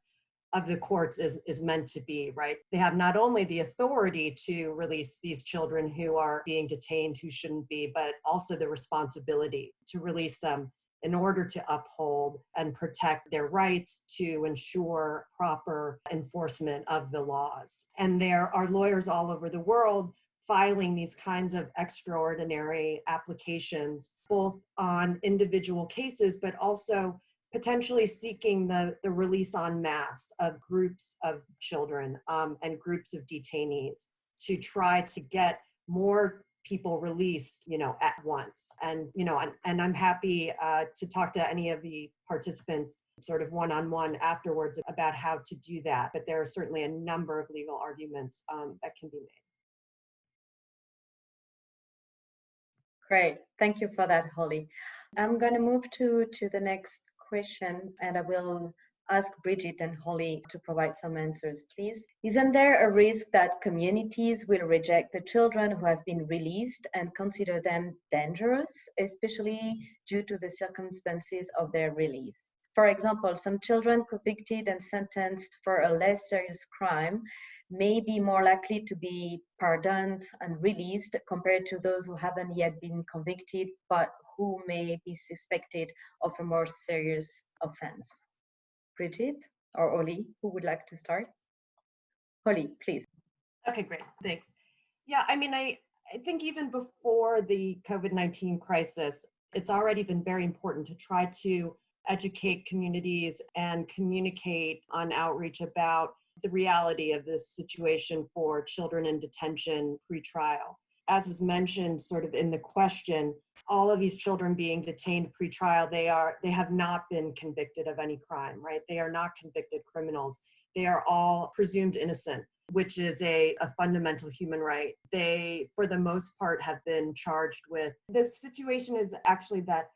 of the courts is, is meant to be, right? They have not only the authority to release these children who are being detained who shouldn't be, but also the responsibility to release them in order to uphold and protect their rights to ensure proper enforcement of the laws. And there are lawyers all over the world filing these kinds of extraordinary applications, both on individual cases, but also potentially seeking the, the release en masse of groups of children um, and groups of detainees to try to get more people released, you know, at once. And, you know, and, and I'm happy uh, to talk to any of the participants sort of one-on-one afterwards about how to do that. But there are certainly a number of legal arguments um, that can be made. Great, thank you for that, Holly. I'm going to move to, to the next question and I will ask Bridget and Holly to provide some answers, please. Isn't there a risk that communities will reject the children who have been released and consider them dangerous, especially due to the circumstances of their release? For example, some children convicted and sentenced for a less serious crime may be more likely to be pardoned and released compared to those who haven't yet been convicted but who may be suspected of a more serious offense. Bridget or Oli, who would like to start? Holly, please. Okay, great. Thanks. Yeah, I mean, I, I think even before the COVID 19 crisis, it's already been very important to try to educate communities and communicate on outreach about the reality of this situation for children in detention pre-trial. As was mentioned sort of in the question, all of these children being detained pre-trial, they are they have not been convicted of any crime, right? They are not convicted criminals. They are all presumed innocent, which is a, a fundamental human right. They, for the most part, have been charged with. The situation is actually that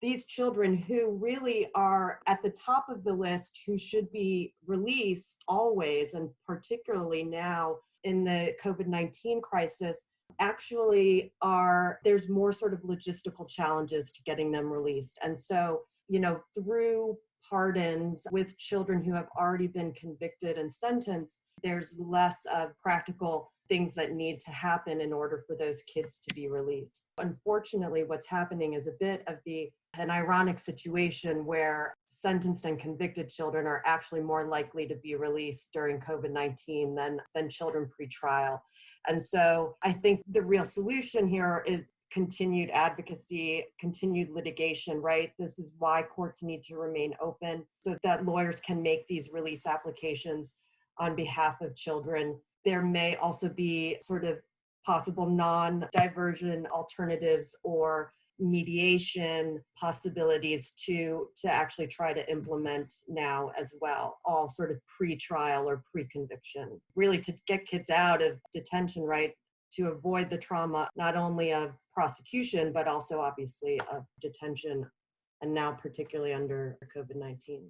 these children who really are at the top of the list who should be released always and particularly now in the COVID-19 crisis actually are there's more sort of logistical challenges to getting them released and so you know through pardons with children who have already been convicted and sentenced there's less of practical things that need to happen in order for those kids to be released. Unfortunately, what's happening is a bit of the an ironic situation where sentenced and convicted children are actually more likely to be released during COVID-19 than, than children pre-trial. And so I think the real solution here is continued advocacy, continued litigation, right? This is why courts need to remain open so that lawyers can make these release applications on behalf of children. There may also be sort of possible non-diversion alternatives or mediation possibilities to to actually try to implement now as well all sort of pre-trial or pre-conviction. Really to get kids out of detention right to avoid the trauma not only of prosecution but also obviously of detention and now particularly under covid-19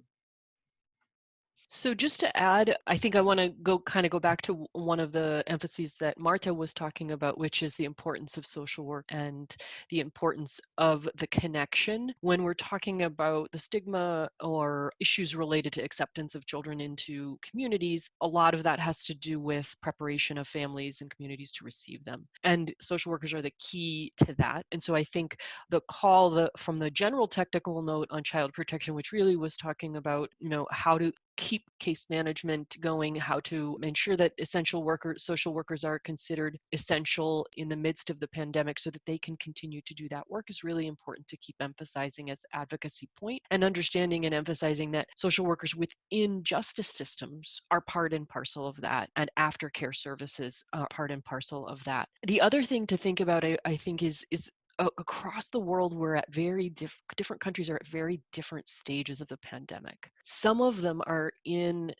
so just to add, I think I want to go kind of go back to one of the emphases that Marta was talking about, which is the importance of social work and the importance of the connection when we're talking about the stigma or issues related to acceptance of children into communities. A lot of that has to do with preparation of families and communities to receive them. And social workers are the key to that. And so I think the call the, from the general technical note on child protection, which really was talking about, you know, how to keep case management going, how to ensure that essential workers, social workers are considered essential in the midst of the pandemic so that they can continue to do that work is really important to keep emphasizing as advocacy point and understanding and emphasizing that social workers within justice systems are part and parcel of that and aftercare services are part and parcel of that. The other thing to think about, I, I think, is is across the world we're at very diff- different countries are at very different stages of the pandemic. Some of them are in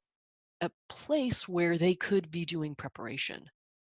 a place where they could be doing preparation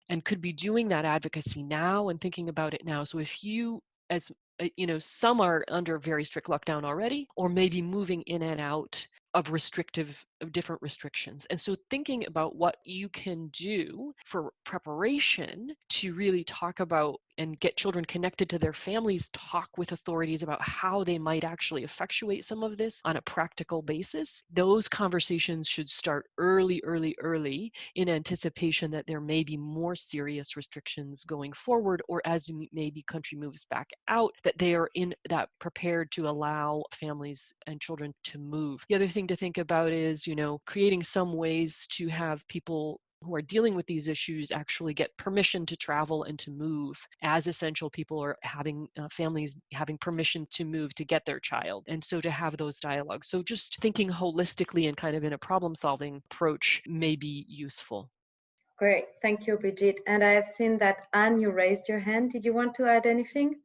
and could be doing that advocacy now and thinking about it now. So if you as uh, you know some are under very strict lockdown already or maybe moving in and out of restrictive of different restrictions. And so thinking about what you can do for preparation to really talk about and get children connected to their families, talk with authorities about how they might actually effectuate some of this on a practical basis. Those conversations should start early, early, early in anticipation that there may be more serious restrictions going forward, or as maybe country moves back out, that they are in that prepared to allow families and children to move. The other thing to think about is, you know, creating some ways to have people who are dealing with these issues actually get permission to travel and to move as essential people are having uh, families having permission to move to get their child and so to have those dialogues. So just thinking holistically and kind of in a problem solving approach may be useful. Great. Thank you Brigitte. And i have seen that anne you raised your hand. Did you want to add anything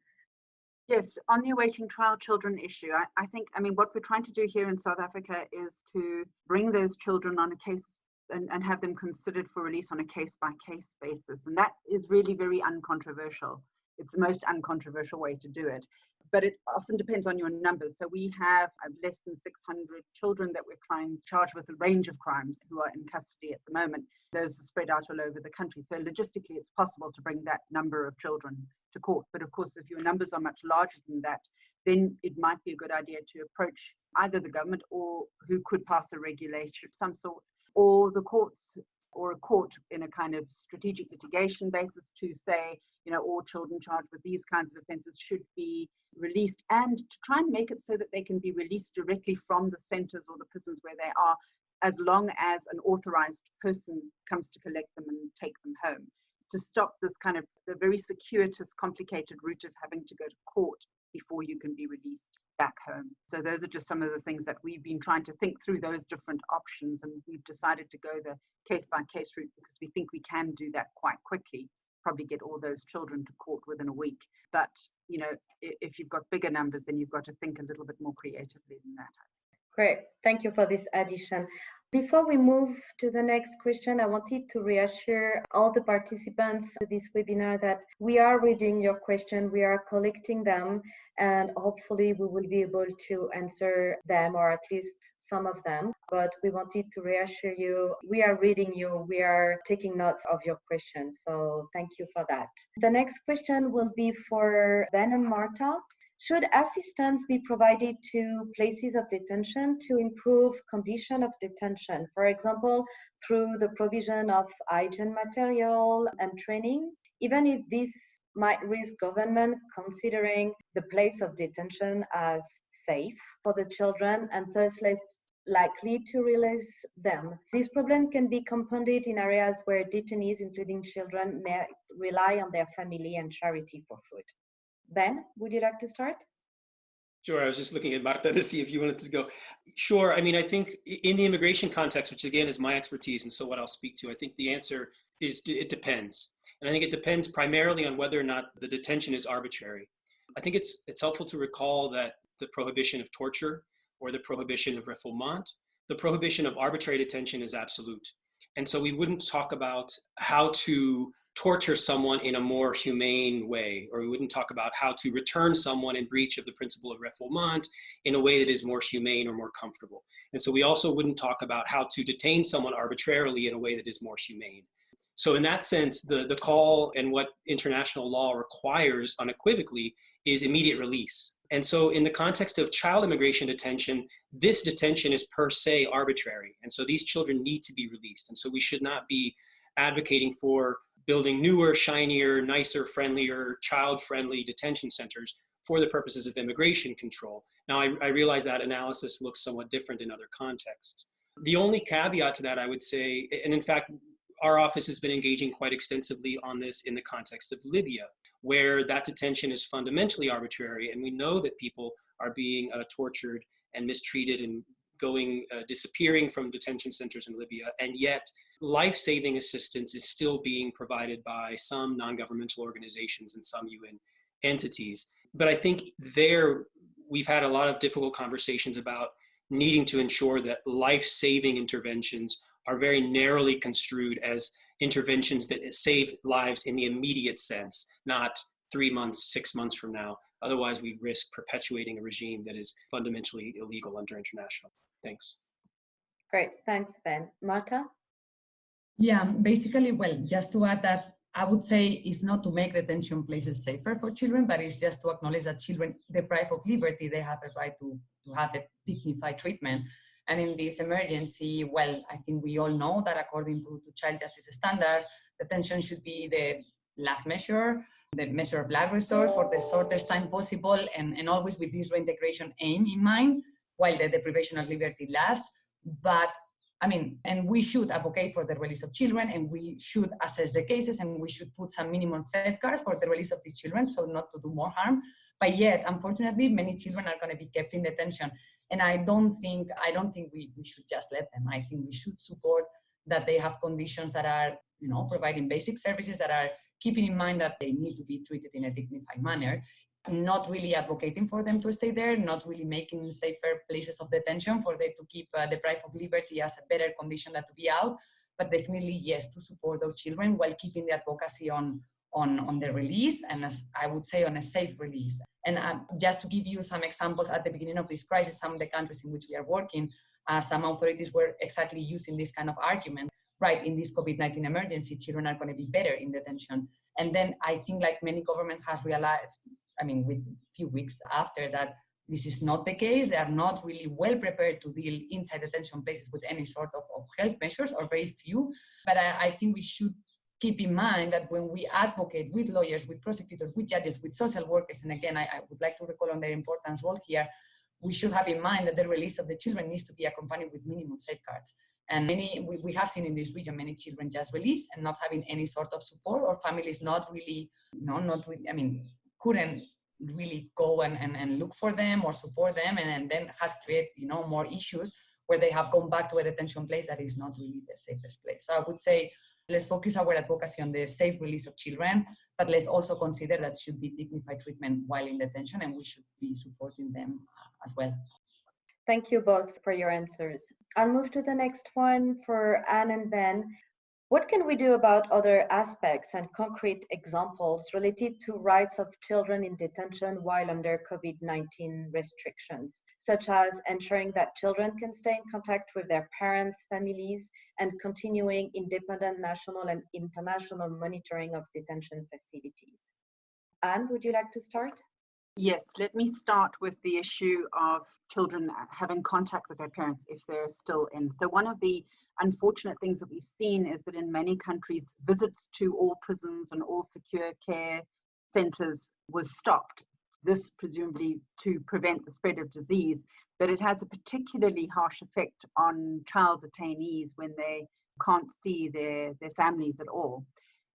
Yes, on the awaiting trial children issue, I, I, think, I mean, what we're trying to do here in South Africa is to bring those children on a case and, and have them considered for release on a case by case basis. And that is really very uncontroversial. It's the most uncontroversial way to do it. But it often depends on your numbers. So we have uh, less than 600 children that we're trying charged with a range of crimes who are in custody at the moment. Those are spread out all over the country. So logistically, it's possible to bring that number of children to court. But of course, if your numbers are much larger than that, then it might be a good idea to approach either the government or who could pass a regulation of some sort or the courts or a court in a kind of strategic litigation basis to say, you know, all children charged with these kinds of offences should be released and to try and make it so that they can be released directly from the centres or the prisons where they are, as long as an authorised person comes to collect them and take them home. To stop this kind of the very circuitous, complicated route of having to go to court before you can be released back home. So those are just some of the things that we've been trying to think through those different options and we've decided to go the case by case route because we think we can do that quite quickly probably get all those children to court within a week but you know if you've got bigger numbers then you've got to think a little bit more creatively than that Great, thank you for this addition. Before we move to the next question, I wanted to reassure all the participants to this webinar that we are reading your question, we are collecting them, and hopefully we will be able to answer them or at least some of them. But we wanted to reassure you, we are reading you, we are taking notes of your questions. So thank you for that. The next question will be for Ben and Marta. Should assistance be provided to places of detention to improve condition of detention? For example, through the provision of hygiene material and trainings, even if this might risk government considering the place of detention as safe for the children and thus less likely to release them. This problem can be compounded in areas where detainees, including children, may rely on their family and charity for food. Ben, would you like to start? Sure, I was just looking at Marta [LAUGHS] to see if you wanted to go. Sure, I mean, I think in the immigration context, which again is my expertise and so what I'll speak to, I think the answer is it depends. And I think it depends primarily on whether or not the detention is arbitrary. I think it's, it's helpful to recall that the prohibition of torture or the prohibition of refoulement, the prohibition of arbitrary detention is absolute. And so we wouldn't talk about how to torture someone in a more humane way, or we wouldn't talk about how to return someone in breach of the principle of refoulement in a way that is more humane or more comfortable. And so we also wouldn't talk about how to detain someone arbitrarily in a way that is more humane. So in that sense, the, the call and what international law requires unequivocally is immediate release. And so in the context of child immigration detention, this detention is per se arbitrary. And so these children need to be released. And so we should not be advocating for building newer, shinier, nicer, friendlier, child-friendly detention centers for the purposes of immigration control. Now, I, I, realize that analysis looks somewhat different in other contexts. The only caveat to that, I would say, and in fact, our office has been engaging quite extensively on this in the context of Libya, where that detention is fundamentally arbitrary, and we know that people are being uh, tortured and mistreated and going, uh, disappearing from detention centers in Libya, and yet life-saving assistance is still being provided by some non-governmental organizations and some UN entities. But I think there we've had a lot of difficult conversations about needing to ensure that life-saving interventions are very narrowly construed as interventions that save lives in the immediate sense, not three months, six months from now. Otherwise, we risk perpetuating a regime that is fundamentally illegal under international. Thanks. Great, thanks, Ben. Marta? Yeah, basically, well, just to add that I would say it's not to make detention places safer for children, but it's just to acknowledge that children deprived of liberty, they have a right to, to have a dignified treatment. And in this emergency, well, I think we all know that according to, to child justice standards, detention should be the last measure, the measure of last resort for the shortest time possible, and, and always with this reintegration aim in mind, while the deprivation of liberty lasts. But I mean, and we should advocate for the release of children and we should assess the cases and we should put some minimum safeguards for the release of these children so not to do more harm. But yet, unfortunately, many children are going to be kept in detention. And I don't think, I don't think we, we should just let them. I think we should support that they have conditions that are, you know, providing basic services that are keeping in mind that they need to be treated in a dignified manner not really advocating for them to stay there, not really making safer places of detention for them to keep uh, deprived of liberty as a better condition than to be out, but definitely yes, to support those children while keeping the advocacy on, on, on the release and as I would say on a safe release. And uh, just to give you some examples at the beginning of this crisis, some of the countries in which we are working, uh, some authorities were exactly using this kind of argument. Right, in this COVID-19 emergency, children are going to be better in detention. And then I think like many governments have realized I mean, with few weeks after that, this is not the case. They are not really well prepared to deal inside detention places with any sort of, of health measures or very few. But I, I, think we should keep in mind that when we advocate with lawyers, with prosecutors, with judges, with social workers, and again, I, I would like to recall on their importance role here, we should have in mind that the release of the children needs to be accompanied with minimum safeguards. And many, we, we have seen in this region many children just released and not having any sort of support or families not really, you know, not really, I mean, couldn't really go and, and, and look for them or support them and, and then has created you know more issues where they have gone back to a detention place that is not really the safest place. So I would say let's focus our advocacy on the safe release of children, but let's also consider that should be dignified treatment while in detention and we should be supporting them uh, as well. Thank you both for your answers. I'll move to the next one for Anne and Ben. What can we do about other aspects and concrete examples related to rights of children in detention while under COVID-19 restrictions, such as ensuring that children can stay in contact with their parents, families, and continuing independent national and international monitoring of detention facilities? Anne, would you like to start? Yes, let me start with the issue of children having contact with their parents if they're still in. So one of the unfortunate things that we've seen is that in many countries, visits to all prisons and all secure care centers was stopped. This presumably to prevent the spread of disease, but it has a particularly harsh effect on child detainees when they can't see their, their families at all.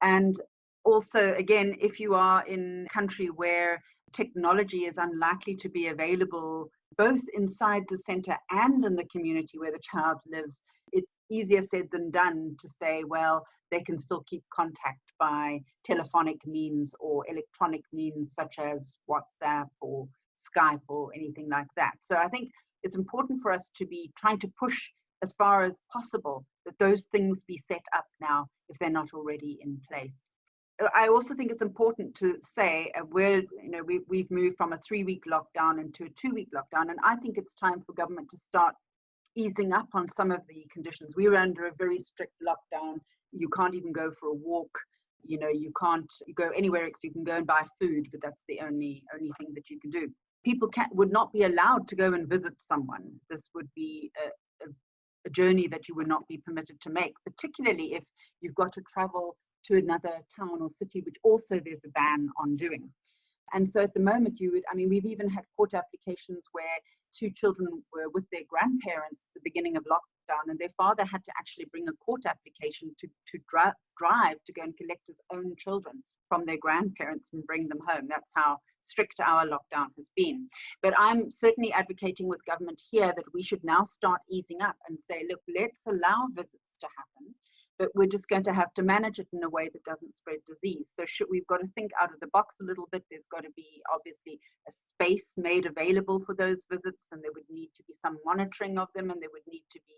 And also, again, if you are in a country where technology is unlikely to be available both inside the center and in the community where the child lives, it's easier said than done to say, well, they can still keep contact by telephonic means or electronic means such as WhatsApp or Skype or anything like that. So I think it's important for us to be trying to push as far as possible that those things be set up now if they're not already in place. I also think it's important to say uh, we're, you know, we, we've moved from a three week lockdown into a two week lockdown. And I think it's time for government to start easing up on some of the conditions. We were under a very strict lockdown. You can't even go for a walk. You know, you can't go anywhere else. You can go and buy food, but that's the only only thing that you can do. People can, would not be allowed to go and visit someone. This would be a, a, a journey that you would not be permitted to make, particularly if you've got to travel to another town or city, which also there's a ban on doing. And so at the moment, you would, I mean, we've even had court applications where two children were with their grandparents at the beginning of lockdown, and their father had to actually bring a court application to, to dri- drive to go and collect his own children from their grandparents and bring them home. That's how strict our lockdown has been. But I'm certainly advocating with government here that we should now start easing up and say, look, let's allow visits to happen but we're just going to have to manage it in a way that doesn't spread disease. So should, we've got to think out of the box a little bit. There's got to be obviously a space made available for those visits, and there would need to be some monitoring of them, and there would need to be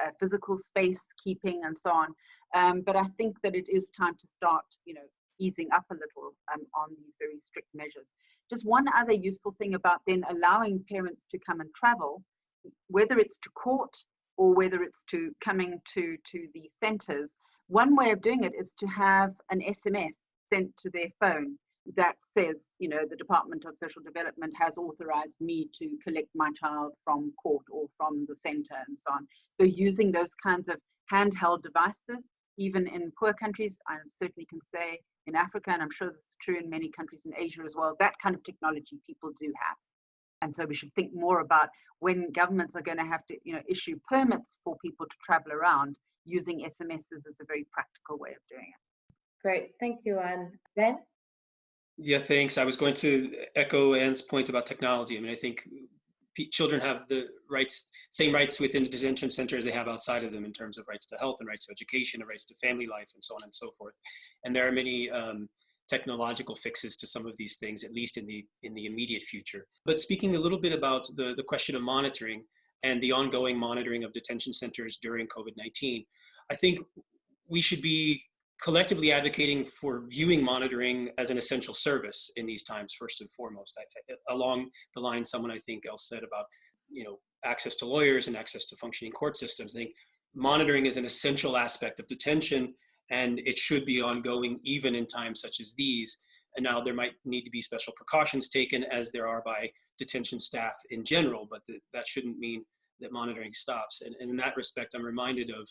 uh, physical space keeping and so on. Um, but I think that it is time to start, you know, easing up a little um, on these very strict measures. Just one other useful thing about then allowing parents to come and travel, whether it's to court or whether it's to coming to, to the centers, one way of doing it is to have an SMS sent to their phone that says, you know, the Department of Social Development has authorized me to collect my child from court or from the center and so on. So using those kinds of handheld devices, even in poor countries, I certainly can say in Africa, and I'm sure this is true in many countries in Asia as well, that kind of technology people do have. And so we should think more about when governments are going to have to, you know, issue permits for people to travel around, using SMSs as a very practical way of doing it. Great, thank you. And Ben? Yeah, thanks. I was going to echo Anne's point about technology. I mean, I think children have the rights, same rights within the detention center as they have outside of them in terms of rights to health and rights to education and rights to family life and so on and so forth. And there are many um, technological fixes to some of these things, at least in the in the immediate future. But speaking a little bit about the, the question of monitoring and the ongoing monitoring of detention centers during COVID-19, I think we should be collectively advocating for viewing monitoring as an essential service in these times, first and foremost, I, along the line someone I think else said about, you know, access to lawyers and access to functioning court systems. I think monitoring is an essential aspect of detention and it should be ongoing even in times such as these. And now there might need to be special precautions taken as there are by detention staff in general, but the, that shouldn't mean that monitoring stops. And, and in that respect, I'm reminded of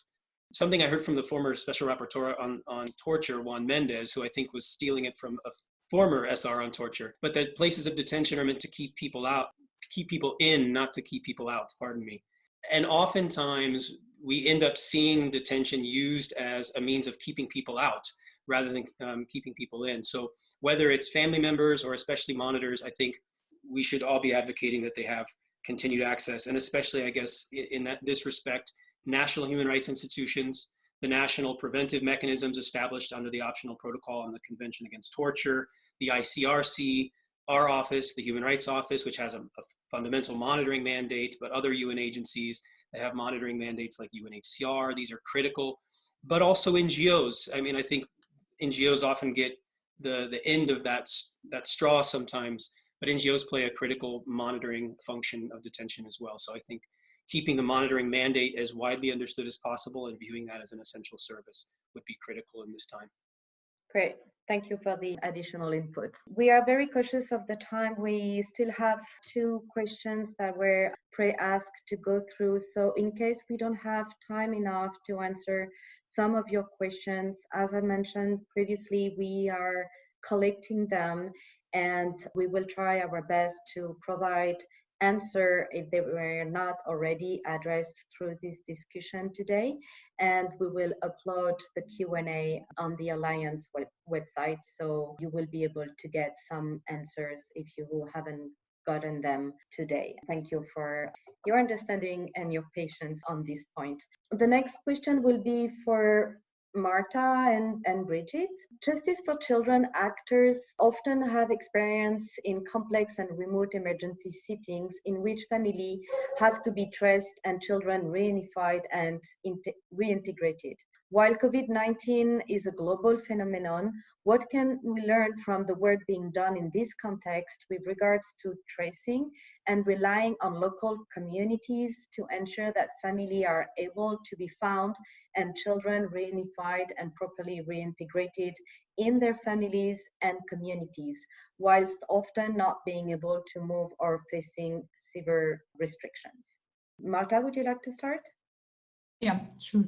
something I heard from the former special rapporteur on, on torture, Juan Mendez, who I think was stealing it from a former SR on torture, but that places of detention are meant to keep people out, keep people in, not to keep people out, pardon me. And oftentimes we end up seeing detention used as a means of keeping people out rather than um, keeping people in. So whether it's family members or especially monitors, I think we should all be advocating that they have continued access. And especially, I guess, in that, this respect, national human rights institutions, the national preventive mechanisms established under the optional protocol on the Convention Against Torture, the ICRC, our office, the Human Rights Office, which has a, a, fundamental monitoring mandate, but other UN agencies that have monitoring mandates like UNHCR, these are critical, but also NGOs. I mean, I think NGOs often get the, the end of that, that straw sometimes, but NGOs play a critical monitoring function of detention as well. So I think keeping the monitoring mandate as widely understood as possible and viewing that as an essential service would be critical in this time. Great. Thank you for the additional input. We are very cautious of the time. We still have two questions that were pre-asked to go through. So in case we don't have time enough to answer some of your questions, as I mentioned previously, we are collecting them and we will try our best to provide answer if they were not already addressed through this discussion today. And we will upload the Q&A on the Alliance web website, so you will be able to get some answers if you haven't gotten them today. Thank you for your understanding and your patience on this point. The next question will be for Marta and, and Bridget. Justice for Children actors often have experience in complex and remote emergency settings in which family have to be traced and children reunified and reintegrated. While COVID-19 is a global phenomenon, what can we learn from the work being done in this context with regards to tracing and relying on local communities to ensure that families are able to be found and children reunified and properly reintegrated in their families and communities, whilst often not being able to move or facing severe restrictions? Marta, would you like to start? Yeah, sure.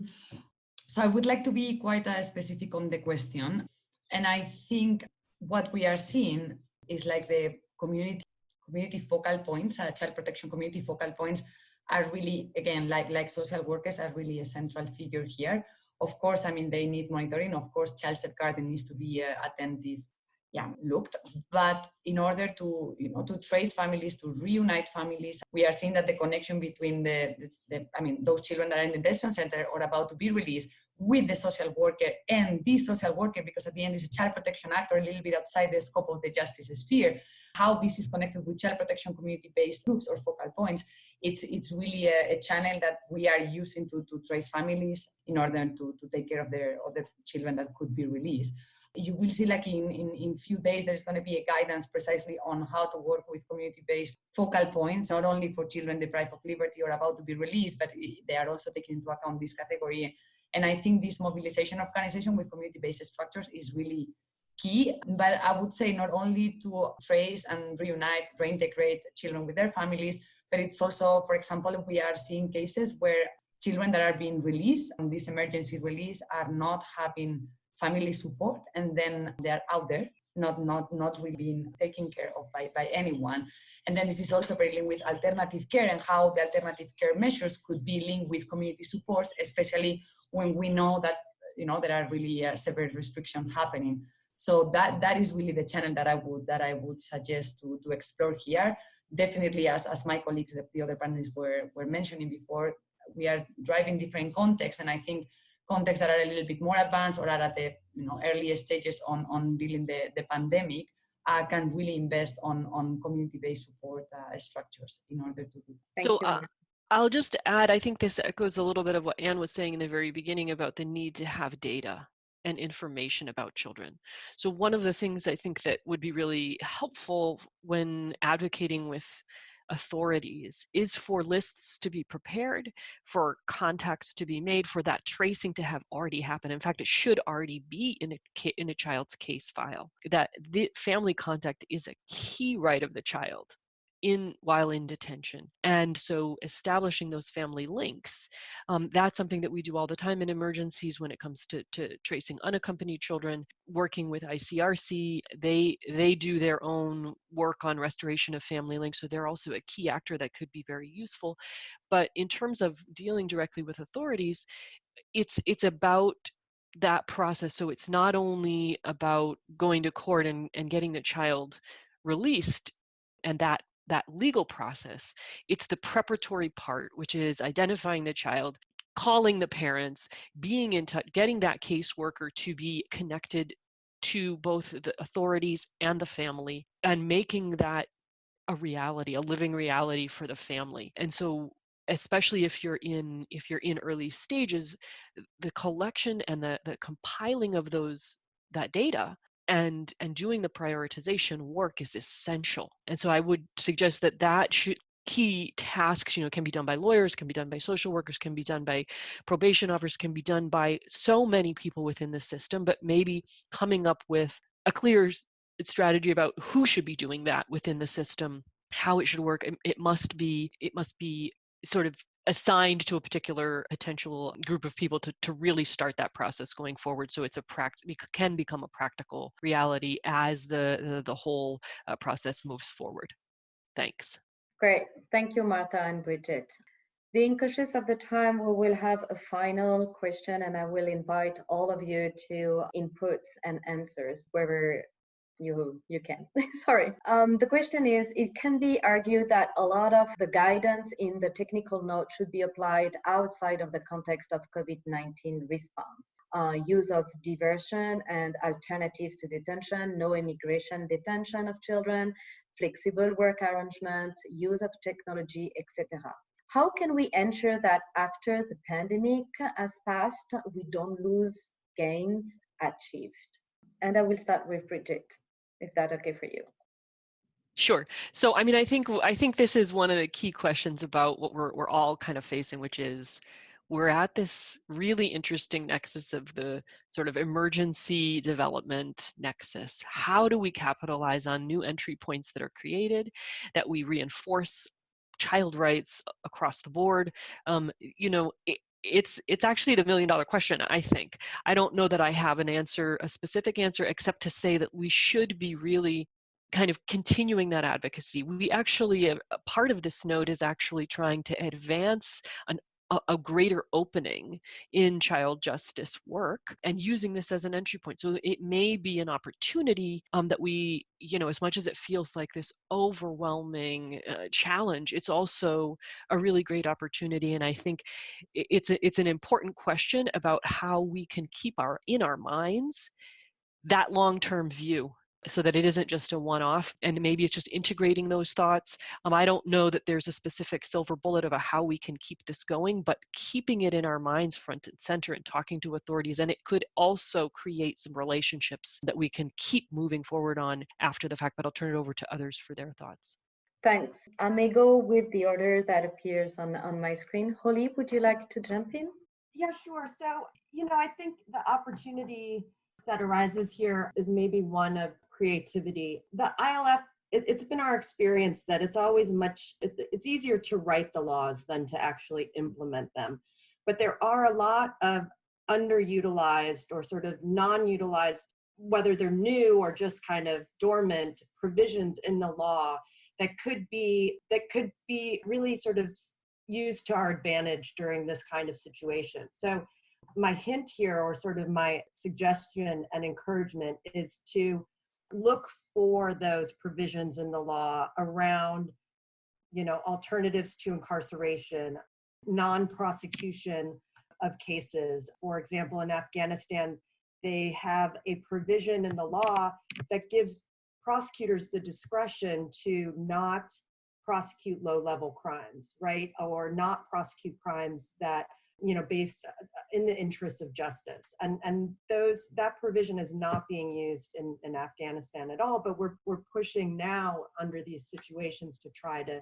So I would like to be quite uh, specific on the question. And I think what we are seeing is like the community community focal points, uh, child protection community focal points are really, again, like, like social workers are really a central figure here. Of course, I mean, they need monitoring. Of course, child safeguarding needs to be uh, attentive yeah, looked. But in order to, you know, to trace families, to reunite families, we are seeing that the connection between the, the, the I mean, those children that are in the detention center or about to be released with the social worker and the social worker, because at the end it's a child protection act or a little bit outside the scope of the justice sphere, how this is connected with child protection community-based groups or focal points, it's, it's really a, a, channel that we are using to, to trace families in order to, to take care of their of the children that could be released. You will see like in, in, in few days, there's going to be a guidance precisely on how to work with community-based focal points, not only for children deprived of liberty or about to be released, but they are also taking into account this category. And I think this mobilization organization with community-based structures is really key, but I would say not only to trace and reunite, reintegrate children with their families, but it's also, for example, we are seeing cases where children that are being released on this emergency release are not having family support and then they're out there not not not really being taken care of by, by anyone. And then this is also very linked with alternative care and how the alternative care measures could be linked with community supports especially when we know that you know there are really uh, severe restrictions happening so that that is really the channel that I would that I would suggest to, to explore here. Definitely, as, as my colleagues, the, the other panelists were, were mentioning before, we are driving different contexts, and I think contexts that are a little bit more advanced or are at the you know earliest stages on on dealing the the pandemic uh, can really invest on on community-based support uh, structures in order to do. Thank so, uh, I'll just add, I think this echoes a little bit of what Anne was saying in the very beginning about the need to have data and information about children. So one of the things I think that would be really helpful when advocating with authorities is for lists to be prepared, for contacts to be made, for that tracing to have already happened. In fact, it should already be in a, in a child's case file. That the family contact is a key right of the child in while in detention. And so establishing those family links um, that's something that we do all the time in emergencies when it comes to, to tracing unaccompanied children working with icrc they they do their own work on restoration of family links so they're also a key actor that could be very useful. But in terms of dealing directly with authorities it's it's about that process. So it's not only about going to court and, and getting the child released and that that legal process. It's the preparatory part, which is identifying the child, calling the parents, being in touch, getting that caseworker to be connected to both the authorities and the family, and making that a reality, a living reality for the family. And so especially if you're in if you're in early stages the collection and the, the compiling of those that data and and doing the prioritization work is essential and so i would suggest that that should key tasks you know can be done by lawyers can be done by social workers can be done by probation officers can be done by so many people within the system but maybe coming up with a clear strategy about who should be doing that within the system how it should work it, it must be it must be sort of assigned to a particular potential group of people to, to really start that process going forward so it's a pract can become a practical reality as the the, the whole uh, process moves forward. Thanks. Great. Thank you marta and bridget. Being cautious of the time we will have a final question and i will invite all of you to inputs and answers wherever you you can. [LAUGHS] Sorry. Um, the question is it can be argued that a lot of the guidance in the technical note should be applied outside of the context of covid-19 response. Uh, use of diversion and alternatives to detention no immigration detention of children flexible work arrangement use of technology etc how can we ensure that after the pandemic has passed we don't lose gains achieved? And i will start with bridget if that okay for you. Sure. So, I mean, I think I think this is one of the key questions about what we're we're all kind of facing, which is we're at this really interesting nexus of the sort of emergency development nexus. How do we capitalize on new entry points that are created, that we reinforce child rights across the board? Um, you know, it's it's actually the million dollar question i think. I don't know that i have an answer a specific answer except to say that we should be really kind of continuing that advocacy. We actually a part of this note is actually trying to advance an a, a greater opening in child justice work and using this as an entry point. So it may be an opportunity um, that we, you know, as much as it feels like this overwhelming uh, challenge, it's also a really great opportunity. And I think it's a, it's an important question about how we can keep our in our minds that long-term view so that it isn't just a one-off and maybe it's just integrating those thoughts um, i don't know that there's a specific silver bullet of a how we can keep this going but keeping it in our minds front and center and talking to authorities and it could also create some relationships that we can keep moving forward on after the fact but i'll turn it over to others for their thoughts Thanks. I may go with the order that appears on, on my screen. Holly, would you like to jump in? Yeah, sure. So, you know, I think the opportunity that arises here is maybe one of creativity. The ILF, it, has been our experience that it's always much, it's, it's easier to write the laws than to actually implement them. But there are a lot of underutilized or sort of non-utilized, whether they're new or just kind of dormant provisions in the law that could be, that could be really sort of used to our advantage during this kind of situation. So my hint here or sort of my suggestion and encouragement is to look for those provisions in the law around you know alternatives to incarceration non-prosecution of cases. For example in afghanistan they have a provision in the law that gives prosecutors the discretion to not prosecute low level crimes right or not prosecute crimes that you know, based uh, in the interest of justice. And, and those, that provision is not being used in, in Afghanistan at all, but we're, we're pushing now under these situations to try to,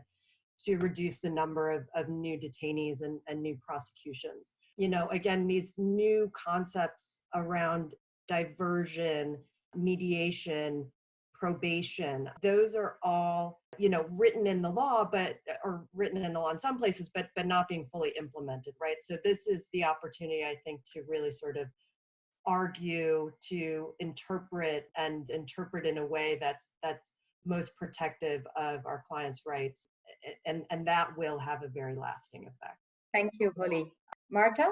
to reduce the number of, of new detainees and, and new prosecutions. You know, again, these new concepts around diversion, mediation, probation. Those are all, you know, written in the law, but or written in the law in some places, but but not being fully implemented, right? So this is the opportunity, I think, to really sort of argue, to interpret and interpret in a way that's that's most protective of our clients' rights. And, and that will have a very lasting effect. Thank you, Holly. Marta?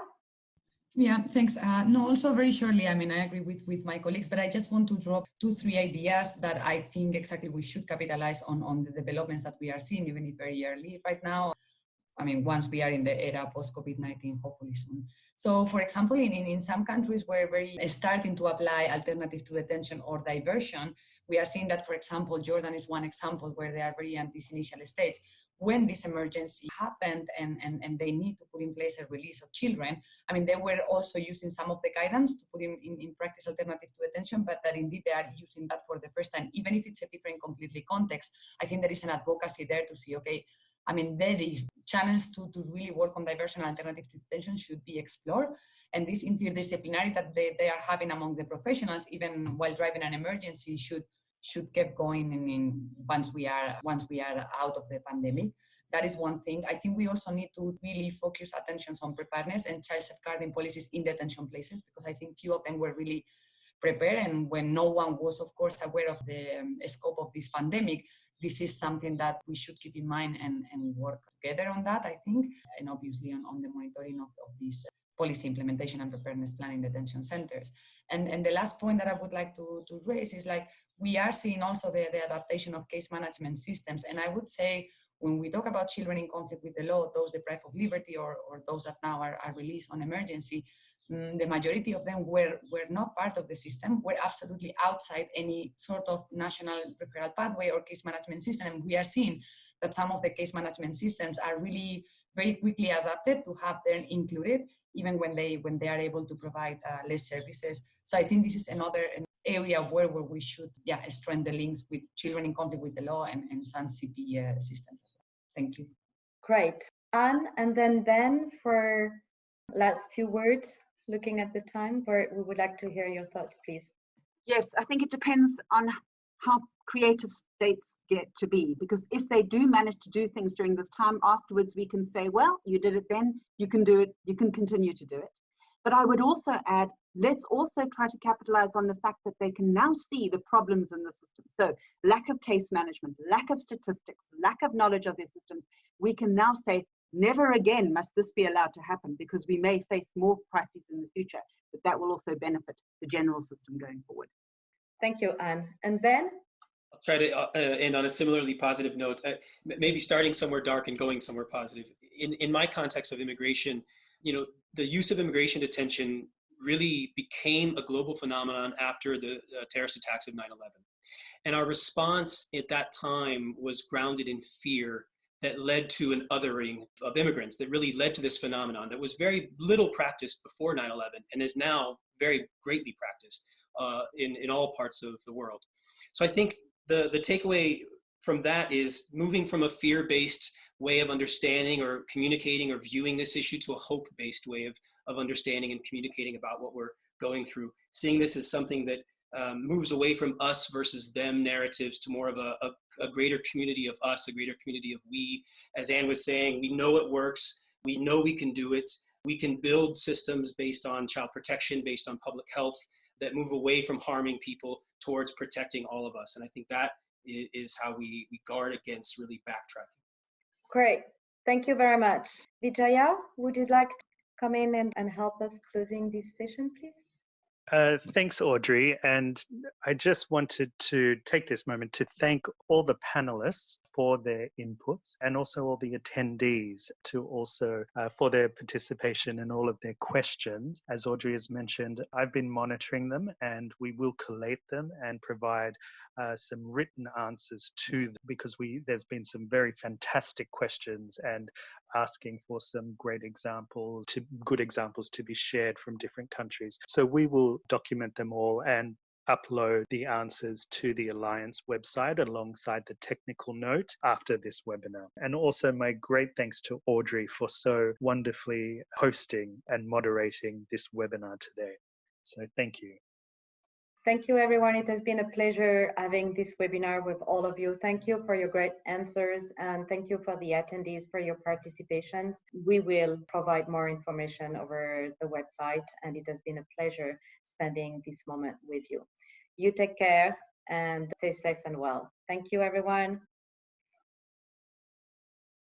Yeah, thanks. Uh, no, also very shortly, I mean, I agree with, with my colleagues, but I just want to drop two, three ideas that I think exactly we should capitalize on, on the developments that we are seeing, even if very early right now. I mean, once we are in the era post-COVID-19, hopefully soon. So for example, in, in, some countries where we're starting to apply alternative to detention or diversion, we are seeing that, for example, Jordan is one example where they are very at these initial states when this emergency happened and, and, and they need to put in place a release of children, I mean, they were also using some of the guidance to put in, in, in practice alternative to detention, but that indeed they are using that for the first time, even if it's a different completely context. I think there is an advocacy there to see, okay, I mean, there is channels to, to really work on diversion and alternative to detention should be explored. And this interdisciplinarity that they, they are having among the professionals, even while driving an emergency, should should keep going in, in once we are once we are out of the pandemic. That is one thing. I think we also need to really focus attentions on preparedness and child safeguarding policies in detention places because I think few of them were really prepared. And when no one was of course aware of the um, scope of this pandemic, this is something that we should keep in mind and, and work together on that, I think, and obviously on, on the monitoring of, of these policy implementation and preparedness planning detention centers. And, and the last point that I would like to, to raise is like, we are seeing also the, the adaptation of case management systems. And I would say when we talk about children in conflict with the law, those deprived of liberty or, or those that now are, are released on emergency, um, the majority of them were, were not part of the system, were absolutely outside any sort of national referral pathway or case management system. And we are seeing that some of the case management systems are really very quickly adapted to have them included even when they when they are able to provide uh, less services. So I think this is another area where, where we should yeah strengthen the links with children in conflict with the law and, and some CP uh, systems as well. Thank you. Great. Anne and then Ben for last few words, looking at the time, but we would like to hear your thoughts, please. Yes, I think it depends on how creative states get to be. Because if they do manage to do things during this time afterwards we can say well you did it then you can do it you can continue to do it. But i would also add let's also try to capitalize on the fact that they can now see the problems in the system. So lack of case management lack of statistics lack of knowledge of their systems we can now say Never again must this be allowed to happen because we may face more crises in the future, but that will also benefit the general system going forward. Thank you, Anne. And Ben? I'll try to uh, uh, end on a similarly positive note, uh, maybe starting somewhere dark and going somewhere positive. In, in my context of immigration, you know, the use of immigration detention really became a global phenomenon after the uh, terrorist attacks of 9-11. And our response at that time was grounded in fear that led to an othering of immigrants that really led to this phenomenon that was very little practiced before 9-11 and is now very greatly practiced uh, in, in all parts of the world. So I think the, the takeaway from that is moving from a fear-based way of understanding or communicating or viewing this issue to a hope-based way of, of understanding and communicating about what we're going through. Seeing this as something that um, moves away from us versus them narratives to more of a, a, a, greater community of us, a greater community of we. As Anne was saying, we know it works. We know we can do it. We can build systems based on child protection, based on public health that move away from harming people towards protecting all of us. And I think that is how we, we guard against really backtracking. Great. Thank you very much. Vijaya, would you like to come in and, and help us closing this session, please? Uh, thanks, Audrey. And I just wanted to take this moment to thank all the panelists for their inputs and also all the attendees to also uh, for their participation and all of their questions. As Audrey has mentioned, I've been monitoring them and we will collate them and provide uh, some written answers to them because we there's been some very fantastic questions and asking for some great examples to good examples to be shared from different countries. So we will document them all and upload the answers to the Alliance website alongside the technical note after this webinar. And also my great thanks to Audrey for so wonderfully hosting and moderating this webinar today. So thank you. Thank you, everyone. It has been a pleasure having this webinar with all of you. Thank you for your great answers and thank you for the attendees for your participations. We will provide more information over the website and it has been a pleasure spending this moment with you. You take care and stay safe and well. Thank you, everyone.